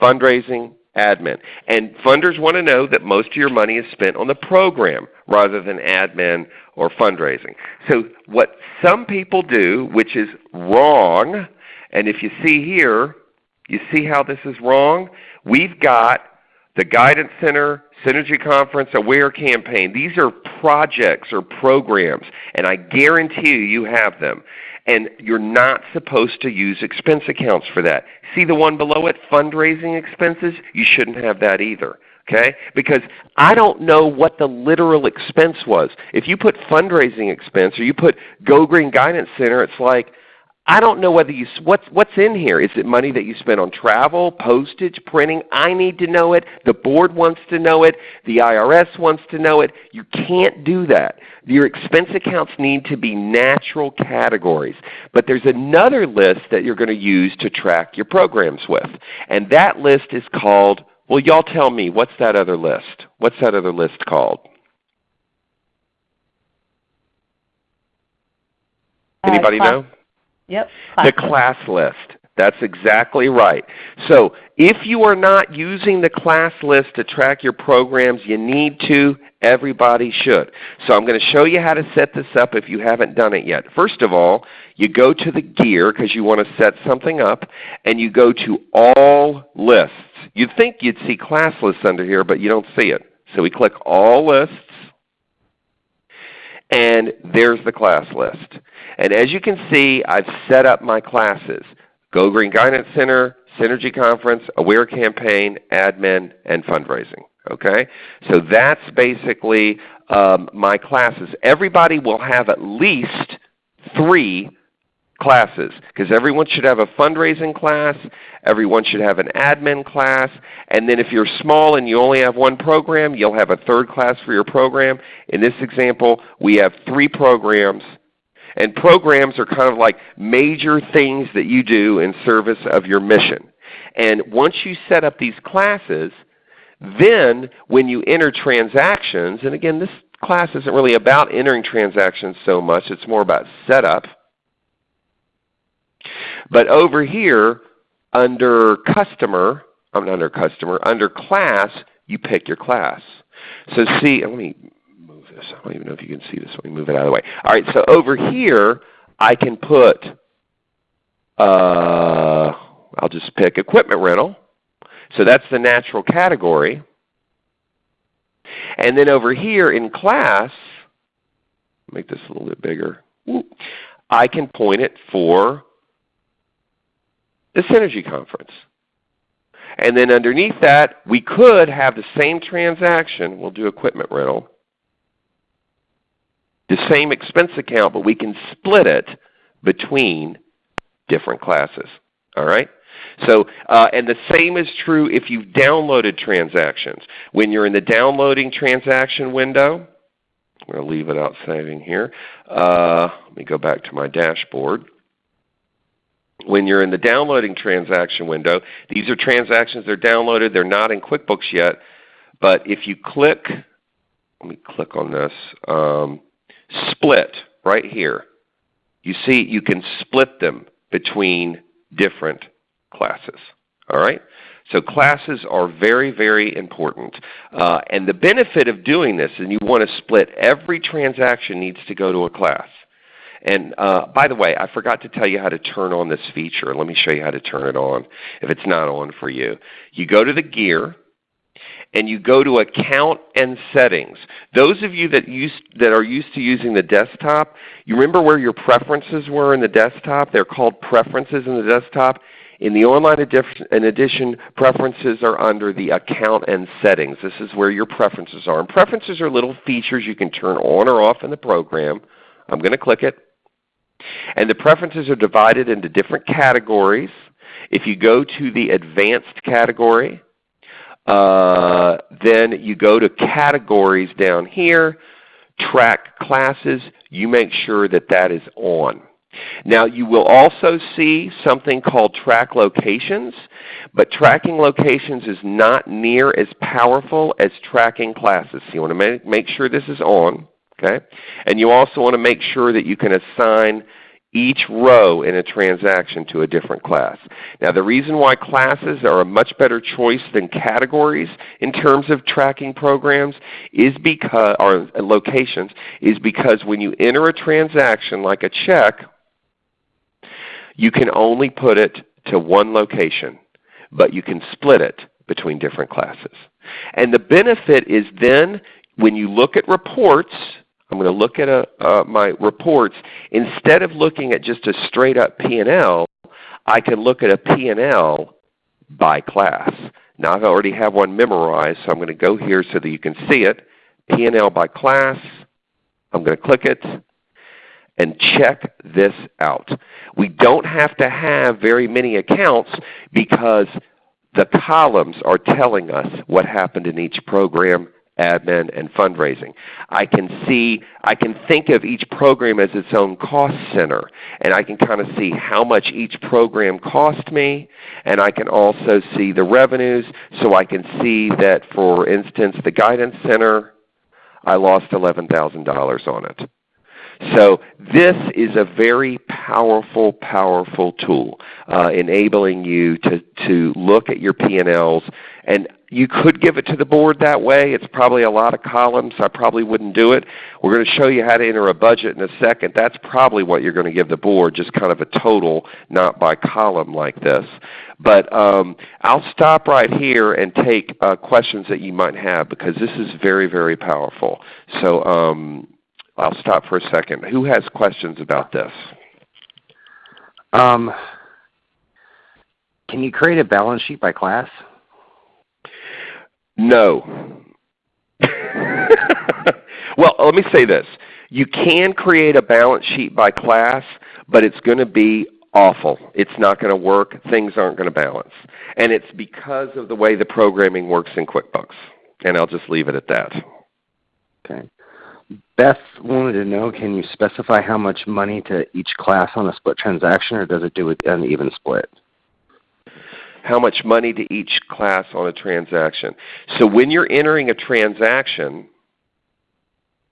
fundraising, admin. And funders want to know that most of your money is spent on the program rather than admin or fundraising. So what some people do, which is wrong, and if you see here, you see how this is wrong? We've got the Guidance Center, Synergy Conference, Aware Campaign. These are projects or programs, and I guarantee you, you have them. And you're not supposed to use expense accounts for that. See the one below it, fundraising expenses? You shouldn't have that either. Okay? Because I don't know what the literal expense was. If you put fundraising expense or you put Go Green Guidance Center, it's like, I don't know whether you what's what's in here. Is it money that you spent on travel, postage, printing? I need to know it. The board wants to know it. The IRS wants to know it. You can't do that. Your expense accounts need to be natural categories. But there's another list that you're going to use to track your programs with. And that list is called, well y'all tell me, what's that other list? What's that other list called? Anybody uh, know? Yep. Class the class list. That's exactly right. So if you are not using the class list to track your programs, you need to. Everybody should. So I'm going to show you how to set this up if you haven't done it yet. First of all, you go to the gear because you want to set something up, and you go to All Lists. You'd think you'd see class lists under here, but you don't see it. So we click All Lists, and there's the class list. And as you can see, I've set up my classes. Go Green Guidance Center, Synergy Conference, Aware Campaign, Admin, and Fundraising. Okay? So that's basically um, my classes. Everybody will have at least three classes because everyone should have a fundraising class, everyone should have an admin class, and then if you're small and you only have one program, you'll have a third class for your program. In this example, we have three programs and programs are kind of like major things that you do in service of your mission. And once you set up these classes, then when you enter transactions, and again this class isn't really about entering transactions so much, it's more about setup. But over here under customer, I'm not under customer, under class, you pick your class. So see, let me move this. I don't even know if you can see this. Let me move it out of the way. All right, so over here I can put uh, I'll just pick equipment rental. So that's the natural category. And then over here in class, make this a little bit bigger. I can point it for the Synergy Conference. And then underneath that, we could have the same transaction. We'll do equipment rental. The same expense account, but we can split it between different classes. All right? So, uh, and the same is true if you've downloaded transactions. When you're in the downloading transaction window, I'm going to leave it out saving here. Uh, let me go back to my dashboard. When you're in the downloading transaction window, these are transactions that are downloaded. They're not in QuickBooks yet. But if you click, let me click on this, um, split right here. You see you can split them between different classes. All right? So classes are very, very important. Uh, and the benefit of doing this, and you want to split, every transaction needs to go to a class. And uh, by the way, I forgot to tell you how to turn on this feature. Let me show you how to turn it on if it's not on for you. You go to the gear, and you go to Account and Settings. Those of you that, use, that are used to using the desktop, you remember where your preferences were in the desktop? They're called Preferences in the desktop. In the online edition, preferences are under the account and settings. This is where your preferences are. And preferences are little features you can turn on or off in the program. I'm going to click it. And the preferences are divided into different categories. If you go to the advanced category, uh, then you go to categories down here, track classes. You make sure that that is on. Now you will also see something called track locations, but tracking locations is not near as powerful as tracking classes. So you want to make, make sure this is on. Okay? And you also want to make sure that you can assign each row in a transaction to a different class. Now the reason why classes are a much better choice than categories in terms of tracking programs is because or locations is because when you enter a transaction like a check you can only put it to one location, but you can split it between different classes. And the benefit is then when you look at reports, I'm going to look at a, uh, my reports, instead of looking at just a straight up P&L, I can look at a P&L by class. Now I already have one memorized, so I'm going to go here so that you can see it. P&L by class. I'm going to click it and check this out. We don't have to have very many accounts because the columns are telling us what happened in each program, admin, and fundraising. I can see, I can think of each program as its own cost center, and I can kind of see how much each program cost me, and I can also see the revenues, so I can see that, for instance, the Guidance Center, I lost $11,000 on it. So this is a very powerful, powerful tool, uh, enabling you to, to look at your P&Ls. And you could give it to the board that way. It's probably a lot of columns. I probably wouldn't do it. We're going to show you how to enter a budget in a second. That's probably what you're going to give the board, just kind of a total, not by column like this. But um, I'll stop right here and take uh, questions that you might have because this is very, very powerful. So um, I'll stop for a second. Who has questions about this? Um, can you create a balance sheet by class? No. well, let me say this. You can create a balance sheet by class, but it's going to be awful. It's not going to work. Things aren't going to balance. And it's because of the way the programming works in QuickBooks. And I'll just leave it at that. Okay. Beth wanted to know, can you specify how much money to each class on a split transaction, or does it do an even split? How much money to each class on a transaction. So when you're entering a transaction,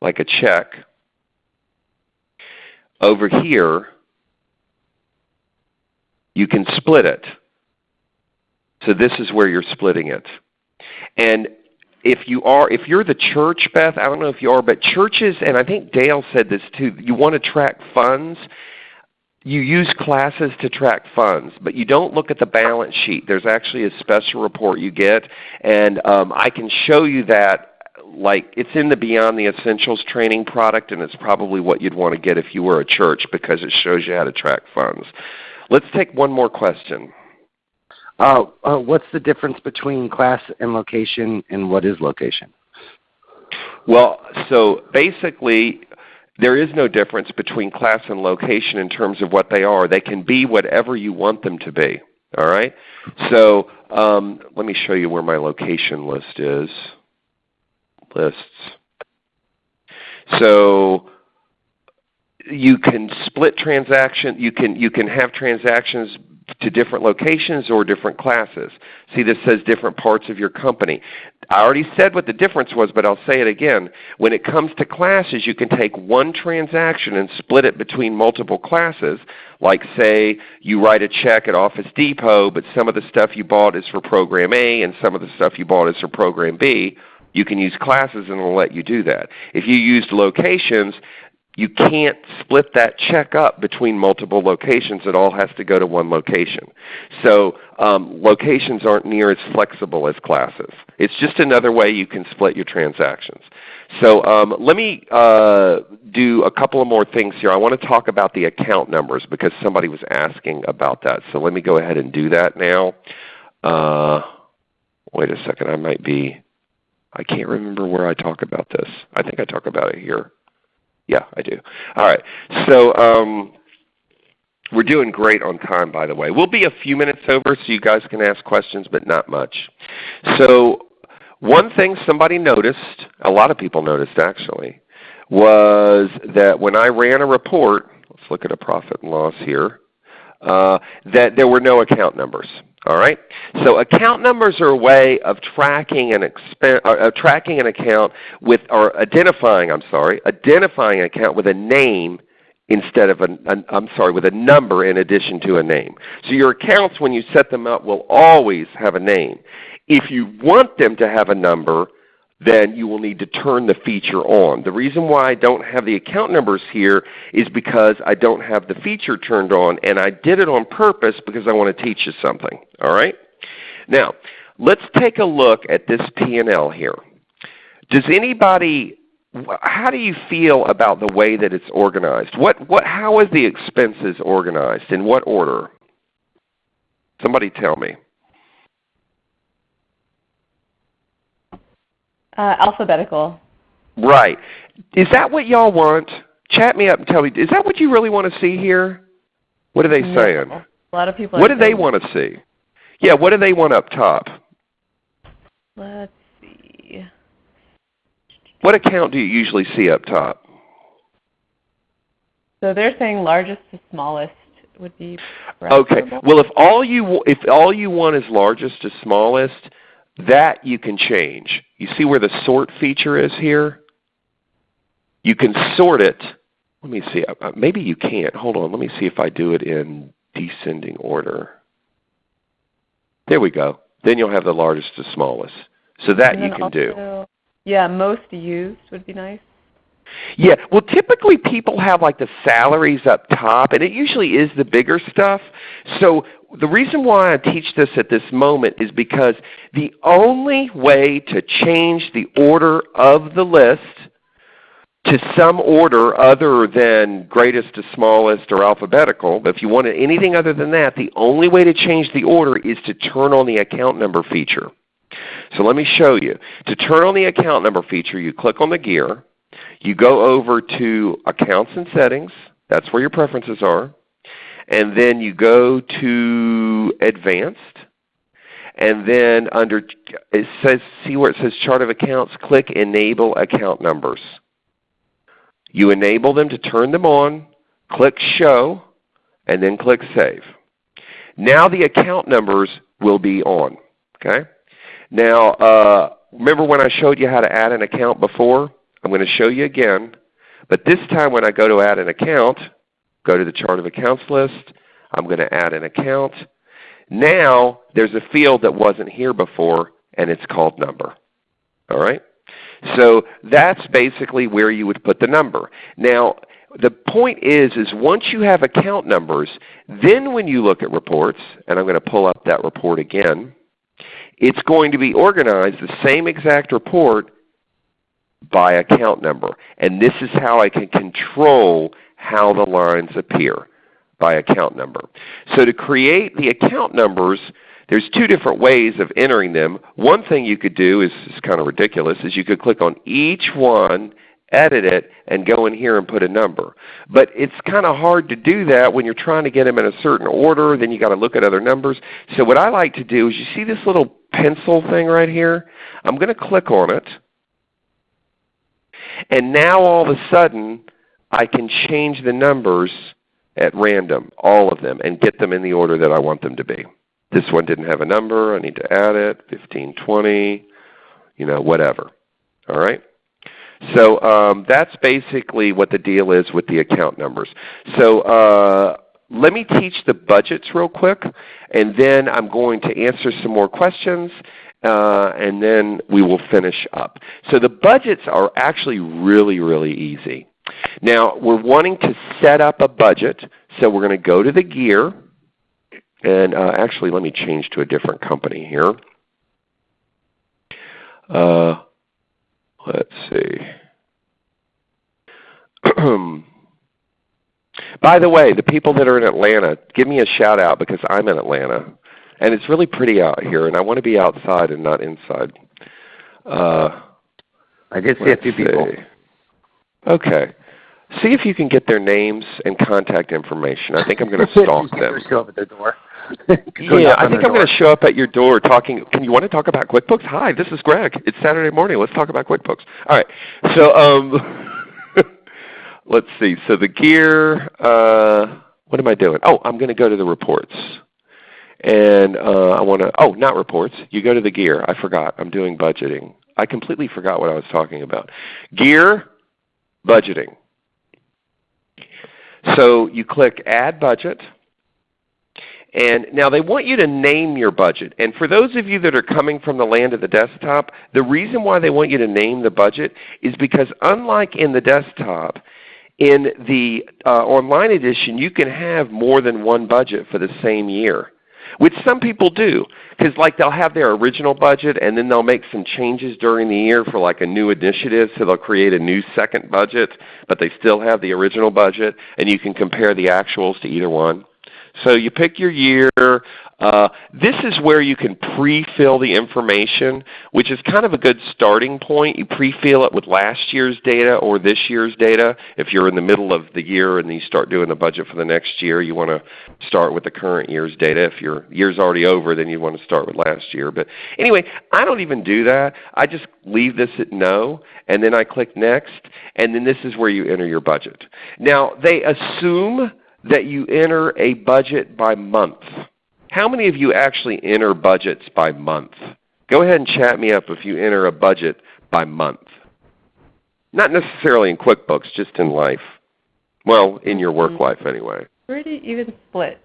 like a check, over here, you can split it. So this is where you're splitting it. And if you are if you're the church, Beth, I don't know if you are, but churches and I think Dale said this too, you want to track funds. you use classes to track funds, but you don't look at the balance sheet. There's actually a special report you get, and um, I can show you that like it's in the Beyond the Essentials training product, and it's probably what you'd want to get if you were a church because it shows you how to track funds. Let's take one more question. Uh, what's the difference between class and location, and what is location? Well, so basically, there is no difference between class and location in terms of what they are. They can be whatever you want them to be. All right. So um, let me show you where my location list is. Lists. So you can split transaction. You can you can have transactions to different locations or different classes. See this says different parts of your company. I already said what the difference was, but I'll say it again. When it comes to classes, you can take one transaction and split it between multiple classes. Like say you write a check at Office Depot, but some of the stuff you bought is for Program A and some of the stuff you bought is for Program B. You can use classes and it'll let you do that. If you used locations, you can't split that check up between multiple locations. It all has to go to one location. So um, locations aren't near as flexible as classes. It's just another way you can split your transactions. So um, let me uh, do a couple of more things here. I want to talk about the account numbers because somebody was asking about that. So let me go ahead and do that now. Uh, wait a second. I might be, I can't remember where I talk about this. I think I talk about it here. Yeah, I do. All right. So um, we're doing great on time, by the way. We'll be a few minutes over so you guys can ask questions, but not much. So one thing somebody noticed, a lot of people noticed actually, was that when I ran a report, let's look at a profit and loss here, uh, that there were no account numbers. All right. So account numbers are a way of tracking an expense, uh, tracking an account with, or identifying. I'm sorry, identifying an account with a name instead of a, an, I'm sorry, with a number in addition to a name. So your accounts, when you set them up, will always have a name. If you want them to have a number, then you will need to turn the feature on. The reason why I don't have the account numbers here is because I don't have the feature turned on, and I did it on purpose because I want to teach you something. All right? Now, let's take a look at this P&L here. Does anybody how do you feel about the way that it's organized? What, what, how is the expenses organized? In what order? Somebody tell me. Uh, alphabetical. Right. Is that what y'all want? Chat me up and tell me, is that what you really want to see here? What are they no. saying? A lot of people What do they want to see? Yeah, what do they want up top? Let's see. What account do you usually see up top? So they're saying largest to smallest would be Okay. Well, if all you if all you want is largest to smallest, that you can change. You see where the sort feature is here? You can sort it. Let me see. Uh, uh, maybe you can't. Hold on. Let me see if I do it in descending order. There we go. Then you'll have the largest to smallest. So that you can also, do. Yeah, most used would be nice. Yeah, well typically people have like the salaries up top and it usually is the bigger stuff. So the reason why I teach this at this moment is because the only way to change the order of the list to some order other than greatest to smallest or alphabetical, but if you wanted anything other than that, the only way to change the order is to turn on the account number feature. So let me show you. To turn on the account number feature, you click on the gear. You go over to Accounts and Settings. That's where your preferences are and then you go to Advanced, and then under it says see where it says Chart of Accounts, click Enable Account Numbers. You enable them to turn them on, click Show, and then click Save. Now the account numbers will be on. Okay? Now, uh, remember when I showed you how to add an account before? I'm going to show you again. But this time when I go to add an account, Go to the chart of accounts list. I'm going to add an account. Now there's a field that wasn't here before, and it's called number. All right? So that's basically where you would put the number. Now, the point is, is once you have account numbers, then when you look at reports, and I'm going to pull up that report again, it's going to be organized the same exact report by account number. And this is how I can control how the lines appear by account number. So to create the account numbers, there's two different ways of entering them. One thing you could do is, is kind of ridiculous, is you could click on each one edit it, and go in here and put a number. But it's kind of hard to do that when you're trying to get them in a certain order. Then you've got to look at other numbers. So what I like to do is you see this little pencil thing right here? I'm going to click on it. And now all of a sudden I can change the numbers at random, all of them, and get them in the order that I want them to be. This one didn't have a number. I need to add it, 1520, you know, whatever. All right? So um, that's basically what the deal is with the account numbers. So uh, let me teach the budgets real quick, and then I'm going to answer some more questions, uh, and then we will finish up. So the budgets are actually really, really easy. Now we're wanting to set up a budget, so we're going to go to the gear, and uh, actually let me change to a different company here. Uh, Let's see. By the way, the people that are in Atlanta, give me a shout out because I'm in Atlanta. And it's really pretty out here, and I want to be outside and not inside. Uh, I did see a few people. Okay. See if you can get their names and contact information. I think I'm going to stalk them. Show up at their door. yeah, I think I'm going to show up at your door talking. Can you want to talk about QuickBooks? Hi, this is Gregg. It's Saturday morning. Let's talk about QuickBooks. All right. So um, let's see. So the gear. Uh, what am I doing? Oh, I'm going to go to the reports. And uh, I want to. Oh, not reports. You go to the gear. I forgot. I'm doing budgeting. I completely forgot what I was talking about. Gear, budgeting. So you click Add Budget. And now they want you to name your budget. And for those of you that are coming from the land of the desktop, the reason why they want you to name the budget is because unlike in the desktop, in the uh, online edition you can have more than one budget for the same year, which some people do. Because like they'll have their original budget and then they'll make some changes during the year for like a new initiative, so they'll create a new second budget, but they still have the original budget, and you can compare the actuals to either one. So you pick your year. Uh, this is where you can pre-fill the information, which is kind of a good starting point. You pre-fill it with last year's data or this year's data. If you're in the middle of the year and you start doing the budget for the next year, you want to start with the current year's data. If your year's already over, then you want to start with last year. But anyway, I don't even do that. I just leave this at no, and then I click Next, and then this is where you enter your budget. Now, they assume that you enter a budget by month. How many of you actually enter budgets by month? Go ahead and chat me up if you enter a budget by month. Not necessarily in QuickBooks, just in life. Well, in your work mm-hmm. life anyway. Pretty even split.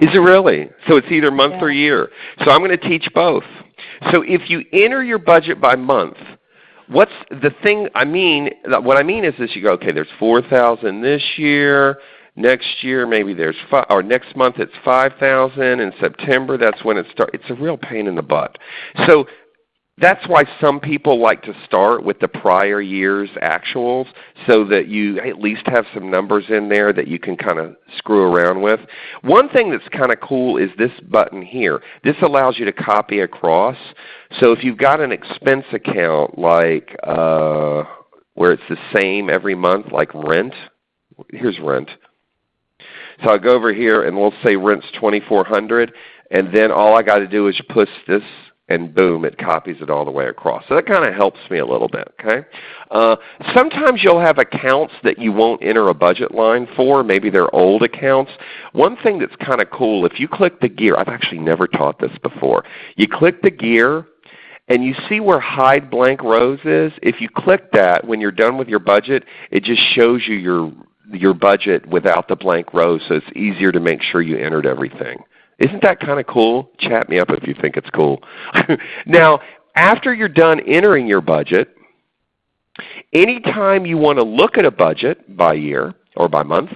Is it really? So it's either month yeah. or year. So I'm going to teach both. So if you enter your budget by month, what's the thing I mean, what I mean is this, you go, okay, there's 4,000 this year, next year maybe there's five, or next month it's 5,000, in September that's when it starts. It's a real pain in the butt. So that's why some people like to start with the prior year's actuals so that you at least have some numbers in there that you can kind of screw around with. One thing that's kind of cool is this button here. This allows you to copy across. So if you've got an expense account like uh, where it's the same every month like rent, here's rent. So I'll go over here and we'll say rent's 2400 and then all I got to do is push this and boom, it copies it all the way across. So that kind of helps me a little bit. Okay. Uh, sometimes you'll have accounts that you won't enter a budget line for. Maybe they're old accounts. One thing that's kind of cool, if you click the gear, I've actually never taught this before. You click the gear and you see where hide blank rows is. If you click that when you're done with your budget, it just shows you your your budget without the blank rows, so it's easier to make sure you entered everything. Isn't that kind of cool? Chat me up if you think it's cool. now, after you're done entering your budget, Anytime you want to look at a budget by year or by month,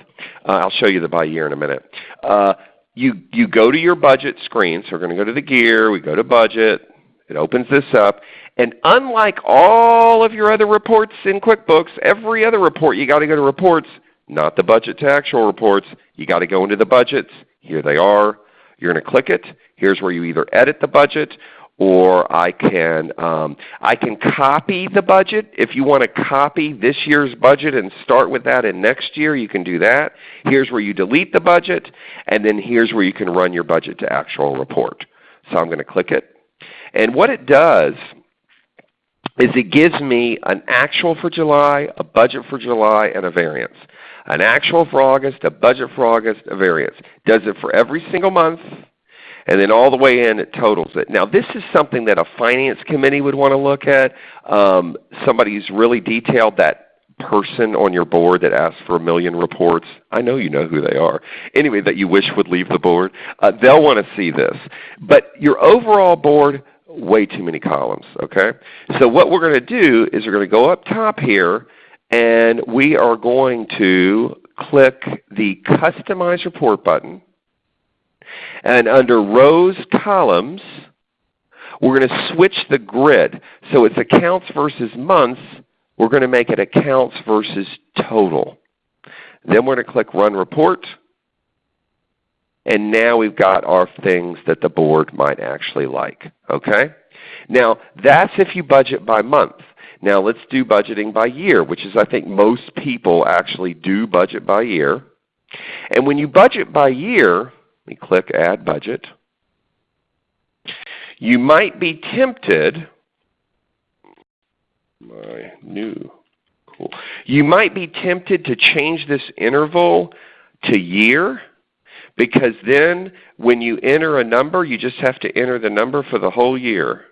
uh, I'll show you the by year in a minute. Uh, you, you go to your budget screen. So we're going to go to the gear. We go to budget. It opens this up. And unlike all of your other reports in QuickBooks, every other report you got to go to reports, not the budget to actual reports. You got to go into the budgets. Here they are. You're going to click it. Here's where you either edit the budget or I can, um, I can copy the budget. If you want to copy this year's budget and start with that in next year, you can do that. Here's where you delete the budget, and then here's where you can run your budget to actual report. So I'm going to click it. And what it does is it gives me an actual for July, a budget for July, and a variance. An actual for August, a budget for August, a variance. Does it for every single month, and then all the way in it totals it. Now this is something that a finance committee would want to look at. Um, somebody who's really detailed that person on your board that asks for a million reports. I know you know who they are. Anyway, that you wish would leave the board. Uh, they'll want to see this. But your overall board, way too many columns. Okay. So what we're going to do is we're going to go up top here and we are going to click the Customize Report button. And under rows, columns, we're going to switch the grid. So it's accounts versus months. We're going to make it accounts versus total. Then we're going to click Run Report. And now we've got our things that the board might actually like. Okay? Now that's if you budget by month. Now let's do budgeting by year, which is I think most people actually do budget by year. And when you budget by year, let me click Add Budget. You might be tempted, my new, cool. You might be tempted to change this interval to year because then when you enter a number, you just have to enter the number for the whole year.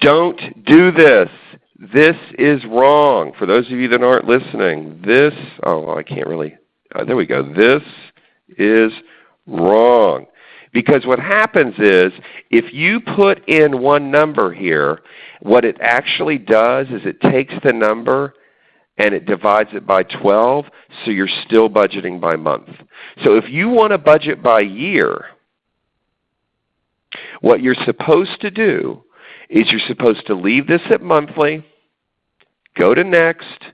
Don't do this. This is wrong. For those of you that aren't listening, this, oh, I can't really, uh, there we go. This is wrong. Because what happens is if you put in one number here, what it actually does is it takes the number and it divides it by 12, so you're still budgeting by month. So if you want to budget by year, what you're supposed to do is you're supposed to leave this at monthly, go to next,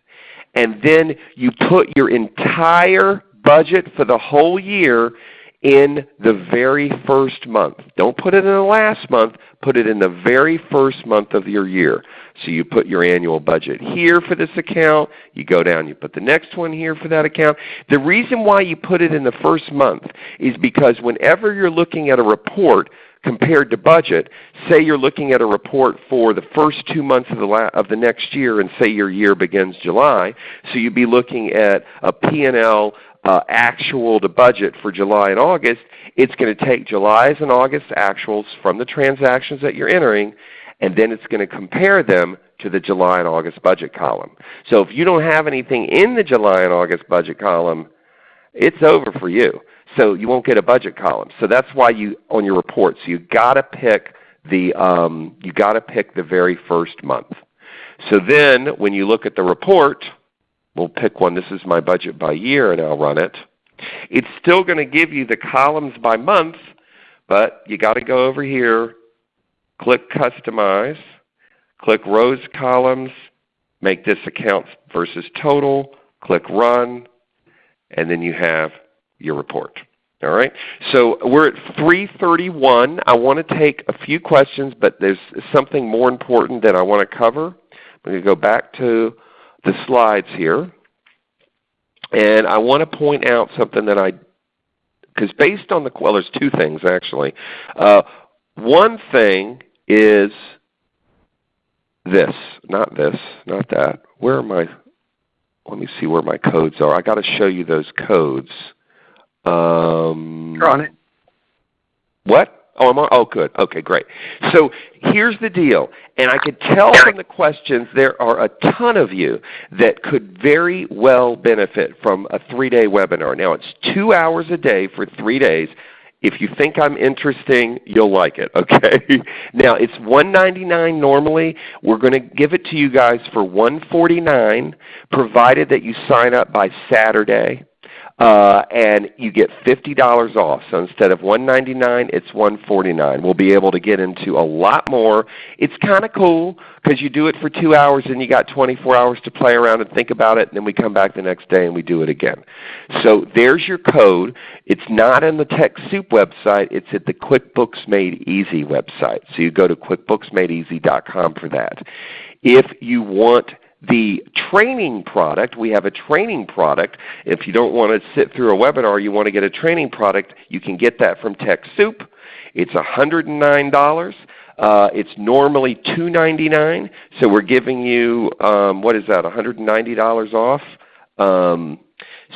and then you put your entire budget for the whole year in the very first month. Don't put it in the last month. Put it in the very first month of your year. So you put your annual budget here for this account. You go down, you put the next one here for that account. The reason why you put it in the first month is because whenever you're looking at a report, compared to budget, say you're looking at a report for the first two months of the, of the next year and say your year begins July, so you'd be looking at a P&L uh, actual to budget for July and August, it's going to take July's and August's actuals from the transactions that you're entering, and then it's going to compare them to the July and August budget column. So if you don't have anything in the July and August budget column, it's over for you. So you won't get a budget column. So that's why you on your reports you got to pick the um, you got to pick the very first month. So then when you look at the report, we'll pick one. This is my budget by year, and I'll run it. It's still going to give you the columns by month, but you got to go over here, click Customize, click Rows Columns, make this accounts versus total, click Run, and then you have your report. All right. So we're at 331. I want to take a few questions, but there's something more important that I want to cover. I'm going to go back to the slides here. And I want to point out something that I, because based on the, well there's two things actually. Uh, one thing is this, not this, not that. Where are my, let me see where my codes are. i got to show you those codes. Um, You're on it. What? Oh, I'm on. Oh, good. Okay, great. So here's the deal, and I could tell from the questions there are a ton of you that could very well benefit from a three-day webinar. Now it's two hours a day for three days. If you think I'm interesting, you'll like it. Okay. now it's 199 normally. We're going to give it to you guys for 149, provided that you sign up by Saturday uh, and you get $50 off. So instead of 199, it's 149. We'll be able to get into a lot more. It's kind of cool because you do it for two hours and you got 24 hours to play around and think about it, and then we come back the next day and we do it again. So there's your code. It's not in the TechSoup website. It's at the QuickBooks Made Easy website. So you go to QuickBooksMadeEasy.com for that. If you want the training product, we have a training product. If you don't want to sit through a webinar, you want to get a training product, you can get that from TechSoup. It's $109. Uh, it's normally 299, so we're giving you, um, what is that, $190 off? Um,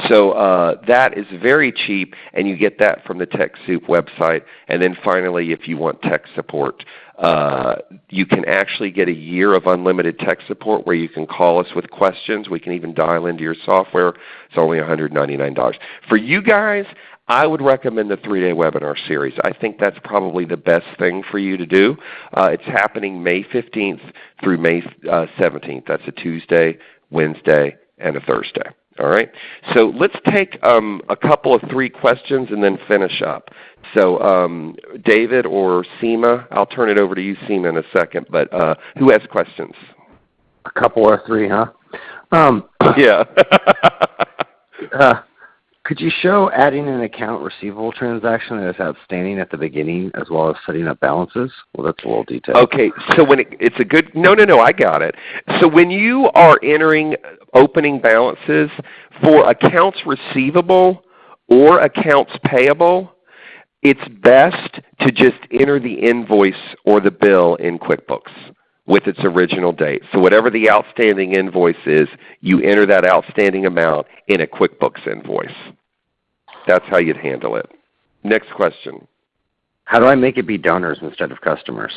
so uh, that is very cheap, and you get that from the TechSoup website. And then finally, if you want tech support, uh, you can actually get a year of unlimited tech support where you can call us with questions. We can even dial into your software. It's only $199. For you guys, I would recommend the three-day webinar series. I think that's probably the best thing for you to do. Uh, it's happening May 15th through May uh, 17th. That's a Tuesday, Wednesday, and a Thursday. All right. So let's take um, a couple of three questions and then finish up. So um, David or Seema, I'll turn it over to you, Seema, in a second. But uh, who has questions? A couple or three, huh? Um, yeah. uh, could you show adding an account receivable transaction that is outstanding at the beginning as well as setting up balances? Well, that's a little detailed. Okay, so when it, it's a good, no, no, no, I got it. So when you are entering opening balances for accounts receivable or accounts payable, it's best to just enter the invoice or the bill in QuickBooks with its original date. So whatever the outstanding invoice is, you enter that outstanding amount in a QuickBooks invoice. That's how you'd handle it. Next question. How do I make it be donors instead of customers?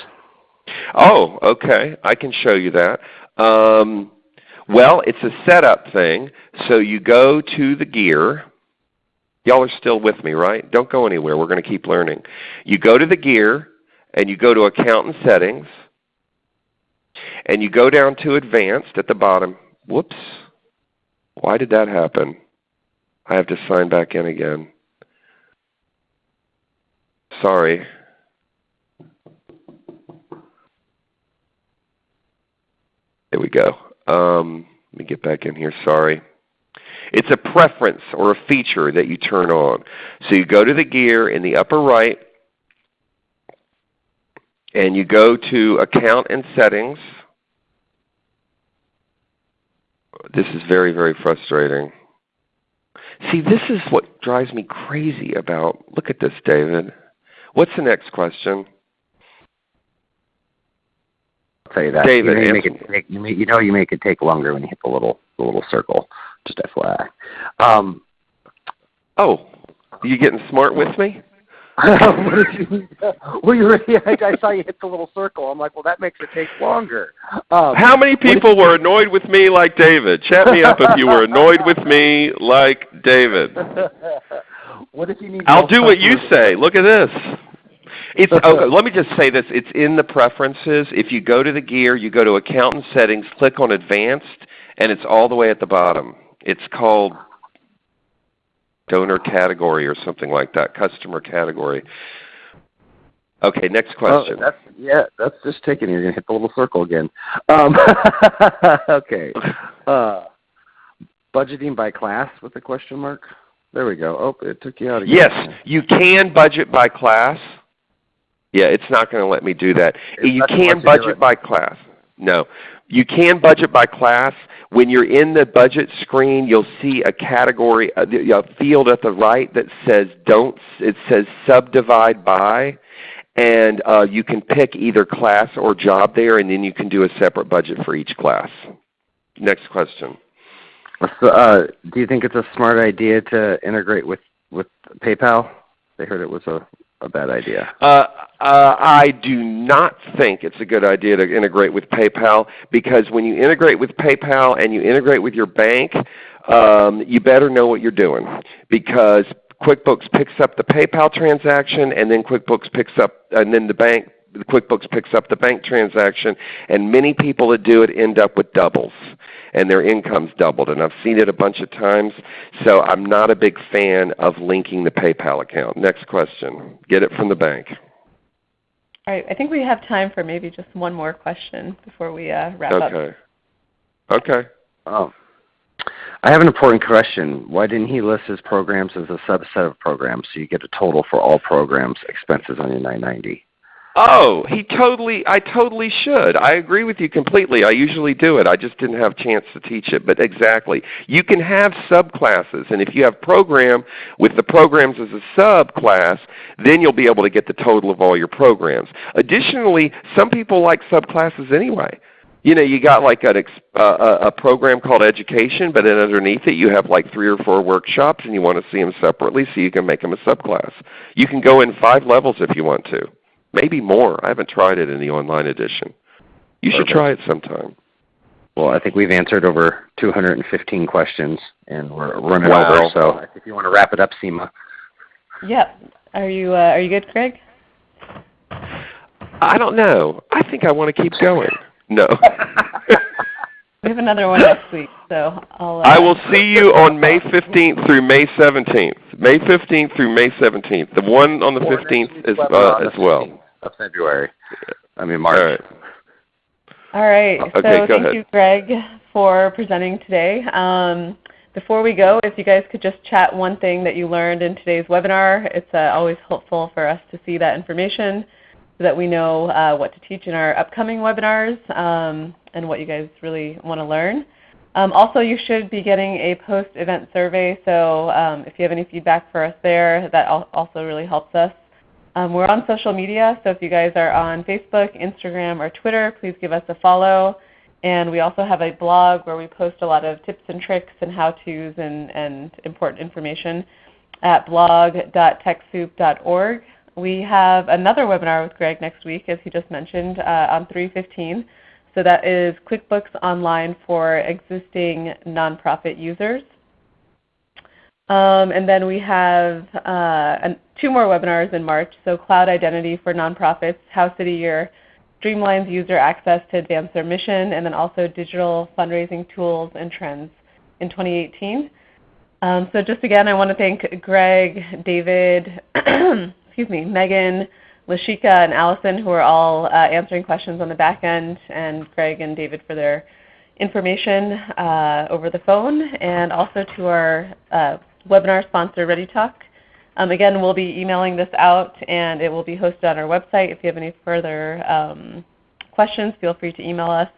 Oh, okay. I can show you that. Um, well, it's a setup thing. So you go to the gear. Y'all are still with me, right? Don't go anywhere. We're going to keep learning. You go to the gear, and you go to Account and Settings, and you go down to Advanced at the bottom. Whoops. Why did that happen? I have to sign back in again. Sorry. There we go. Um, let me get back in here. Sorry. It's a preference or a feature that you turn on. So you go to the gear in the upper right, and you go to Account and Settings. This is very, very frustrating. See, this is what drives me crazy about, look at this, David. What's the next question? I'll tell you that. David, you, know, you, make it take, you, make, you know you make it take longer when you hit the little the little circle. Just FYI. Um, oh, are you getting smart with me? what did you Well, you already, I, I saw you hit the little circle. I'm like, well, that makes it take longer. Um, How many people were annoyed with me like David? Chat me up if you were annoyed with me like David. what if you need? I'll do what you say. Look at this. It's okay, let me just say this. It's in the preferences. If you go to the gear, you go to Account and Settings, click on Advanced, and it's all the way at the bottom. It's called donor category or something like that, customer category. Okay, next question. Oh, that's, yeah, that's just taking. You're going to hit the little circle again. Um, okay. Uh, budgeting by class with a question mark? There we go. Oh, it took you out again. Yes, you can budget by class. Yeah, it's not going to let me do that. you can budget by class. No. You can budget by class. When you're in the budget screen, you'll see a category, a, a field at the right that says don't. It says subdivide by, and uh, you can pick either class or job there, and then you can do a separate budget for each class. Next question. So, uh, do you think it's a smart idea to integrate with with PayPal? They heard it was a a bad idea? Uh, uh, I do not think it's a good idea to integrate with PayPal because when you integrate with PayPal and you integrate with your bank, um, you better know what you're doing because QuickBooks picks up the PayPal transaction, and then QuickBooks picks up, and then the bank QuickBooks picks up the bank transaction, and many people that do it end up with doubles, and their income's doubled. And I've seen it a bunch of times, so I'm not a big fan of linking the PayPal account. Next question. Get it from the bank. All right. I think we have time for maybe just one more question before we uh, wrap okay. up. Okay. Okay. Oh. I have an important question. Why didn't he list his programs as a subset of programs so you get a total for all programs expenses on your 990? Oh, he totally I totally should. I agree with you completely. I usually do it. I just didn't have a chance to teach it. But exactly. You can have subclasses and if you have program with the programs as a subclass, then you'll be able to get the total of all your programs. Additionally, some people like subclasses anyway. You know, you got like an, uh, a program called education, but then underneath it you have like three or four workshops and you want to see them separately so you can make them a subclass. You can go in five levels if you want to. Maybe more. I haven't tried it in the online edition. You should try it sometime. Well, I think we've answered over 215 questions, and we're running wow. over. So if you want to wrap it up, Seema. Yep. Are you uh, Are you good, Craig? I don't know. I think I want to keep going. No. we have another one next week, so I'll. Uh, I will see you on May 15th through May 17th. May 15th through May 17th. The one on the 15th is uh, as well. Of February. I mean March. All right. All right. Okay, so go thank ahead. you, Gregg, for presenting today. Um, before we go, if you guys could just chat one thing that you learned in today's webinar, it's uh, always helpful for us to see that information so that we know uh, what to teach in our upcoming webinars um, and what you guys really want to learn. Um, also, you should be getting a post-event survey, so um, if you have any feedback for us there, that also really helps us. Um, we're on social media, so if you guys are on Facebook, Instagram, or Twitter, please give us a follow. And we also have a blog where we post a lot of tips and tricks and how-tos and, and important information at blog.techsoup.org. We have another webinar with Gregg next week, as he just mentioned, uh, on 315. So that is QuickBooks Online for existing nonprofit users. Um, and then we have uh, an, two more webinars in March. So Cloud Identity for Nonprofits, How City Year streamlines user access to advance their mission, and then also Digital Fundraising Tools and Trends in 2018. Um, so just again, I want to thank Gregg, David, excuse me, Megan, Lashika, and Allison who are all uh, answering questions on the back end, and Gregg and David for their information uh, over the phone, and also to our uh, webinar sponsor, ReadyTalk. Um, again, we'll be emailing this out, and it will be hosted on our website. If you have any further um, questions, feel free to email us.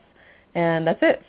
And that's it.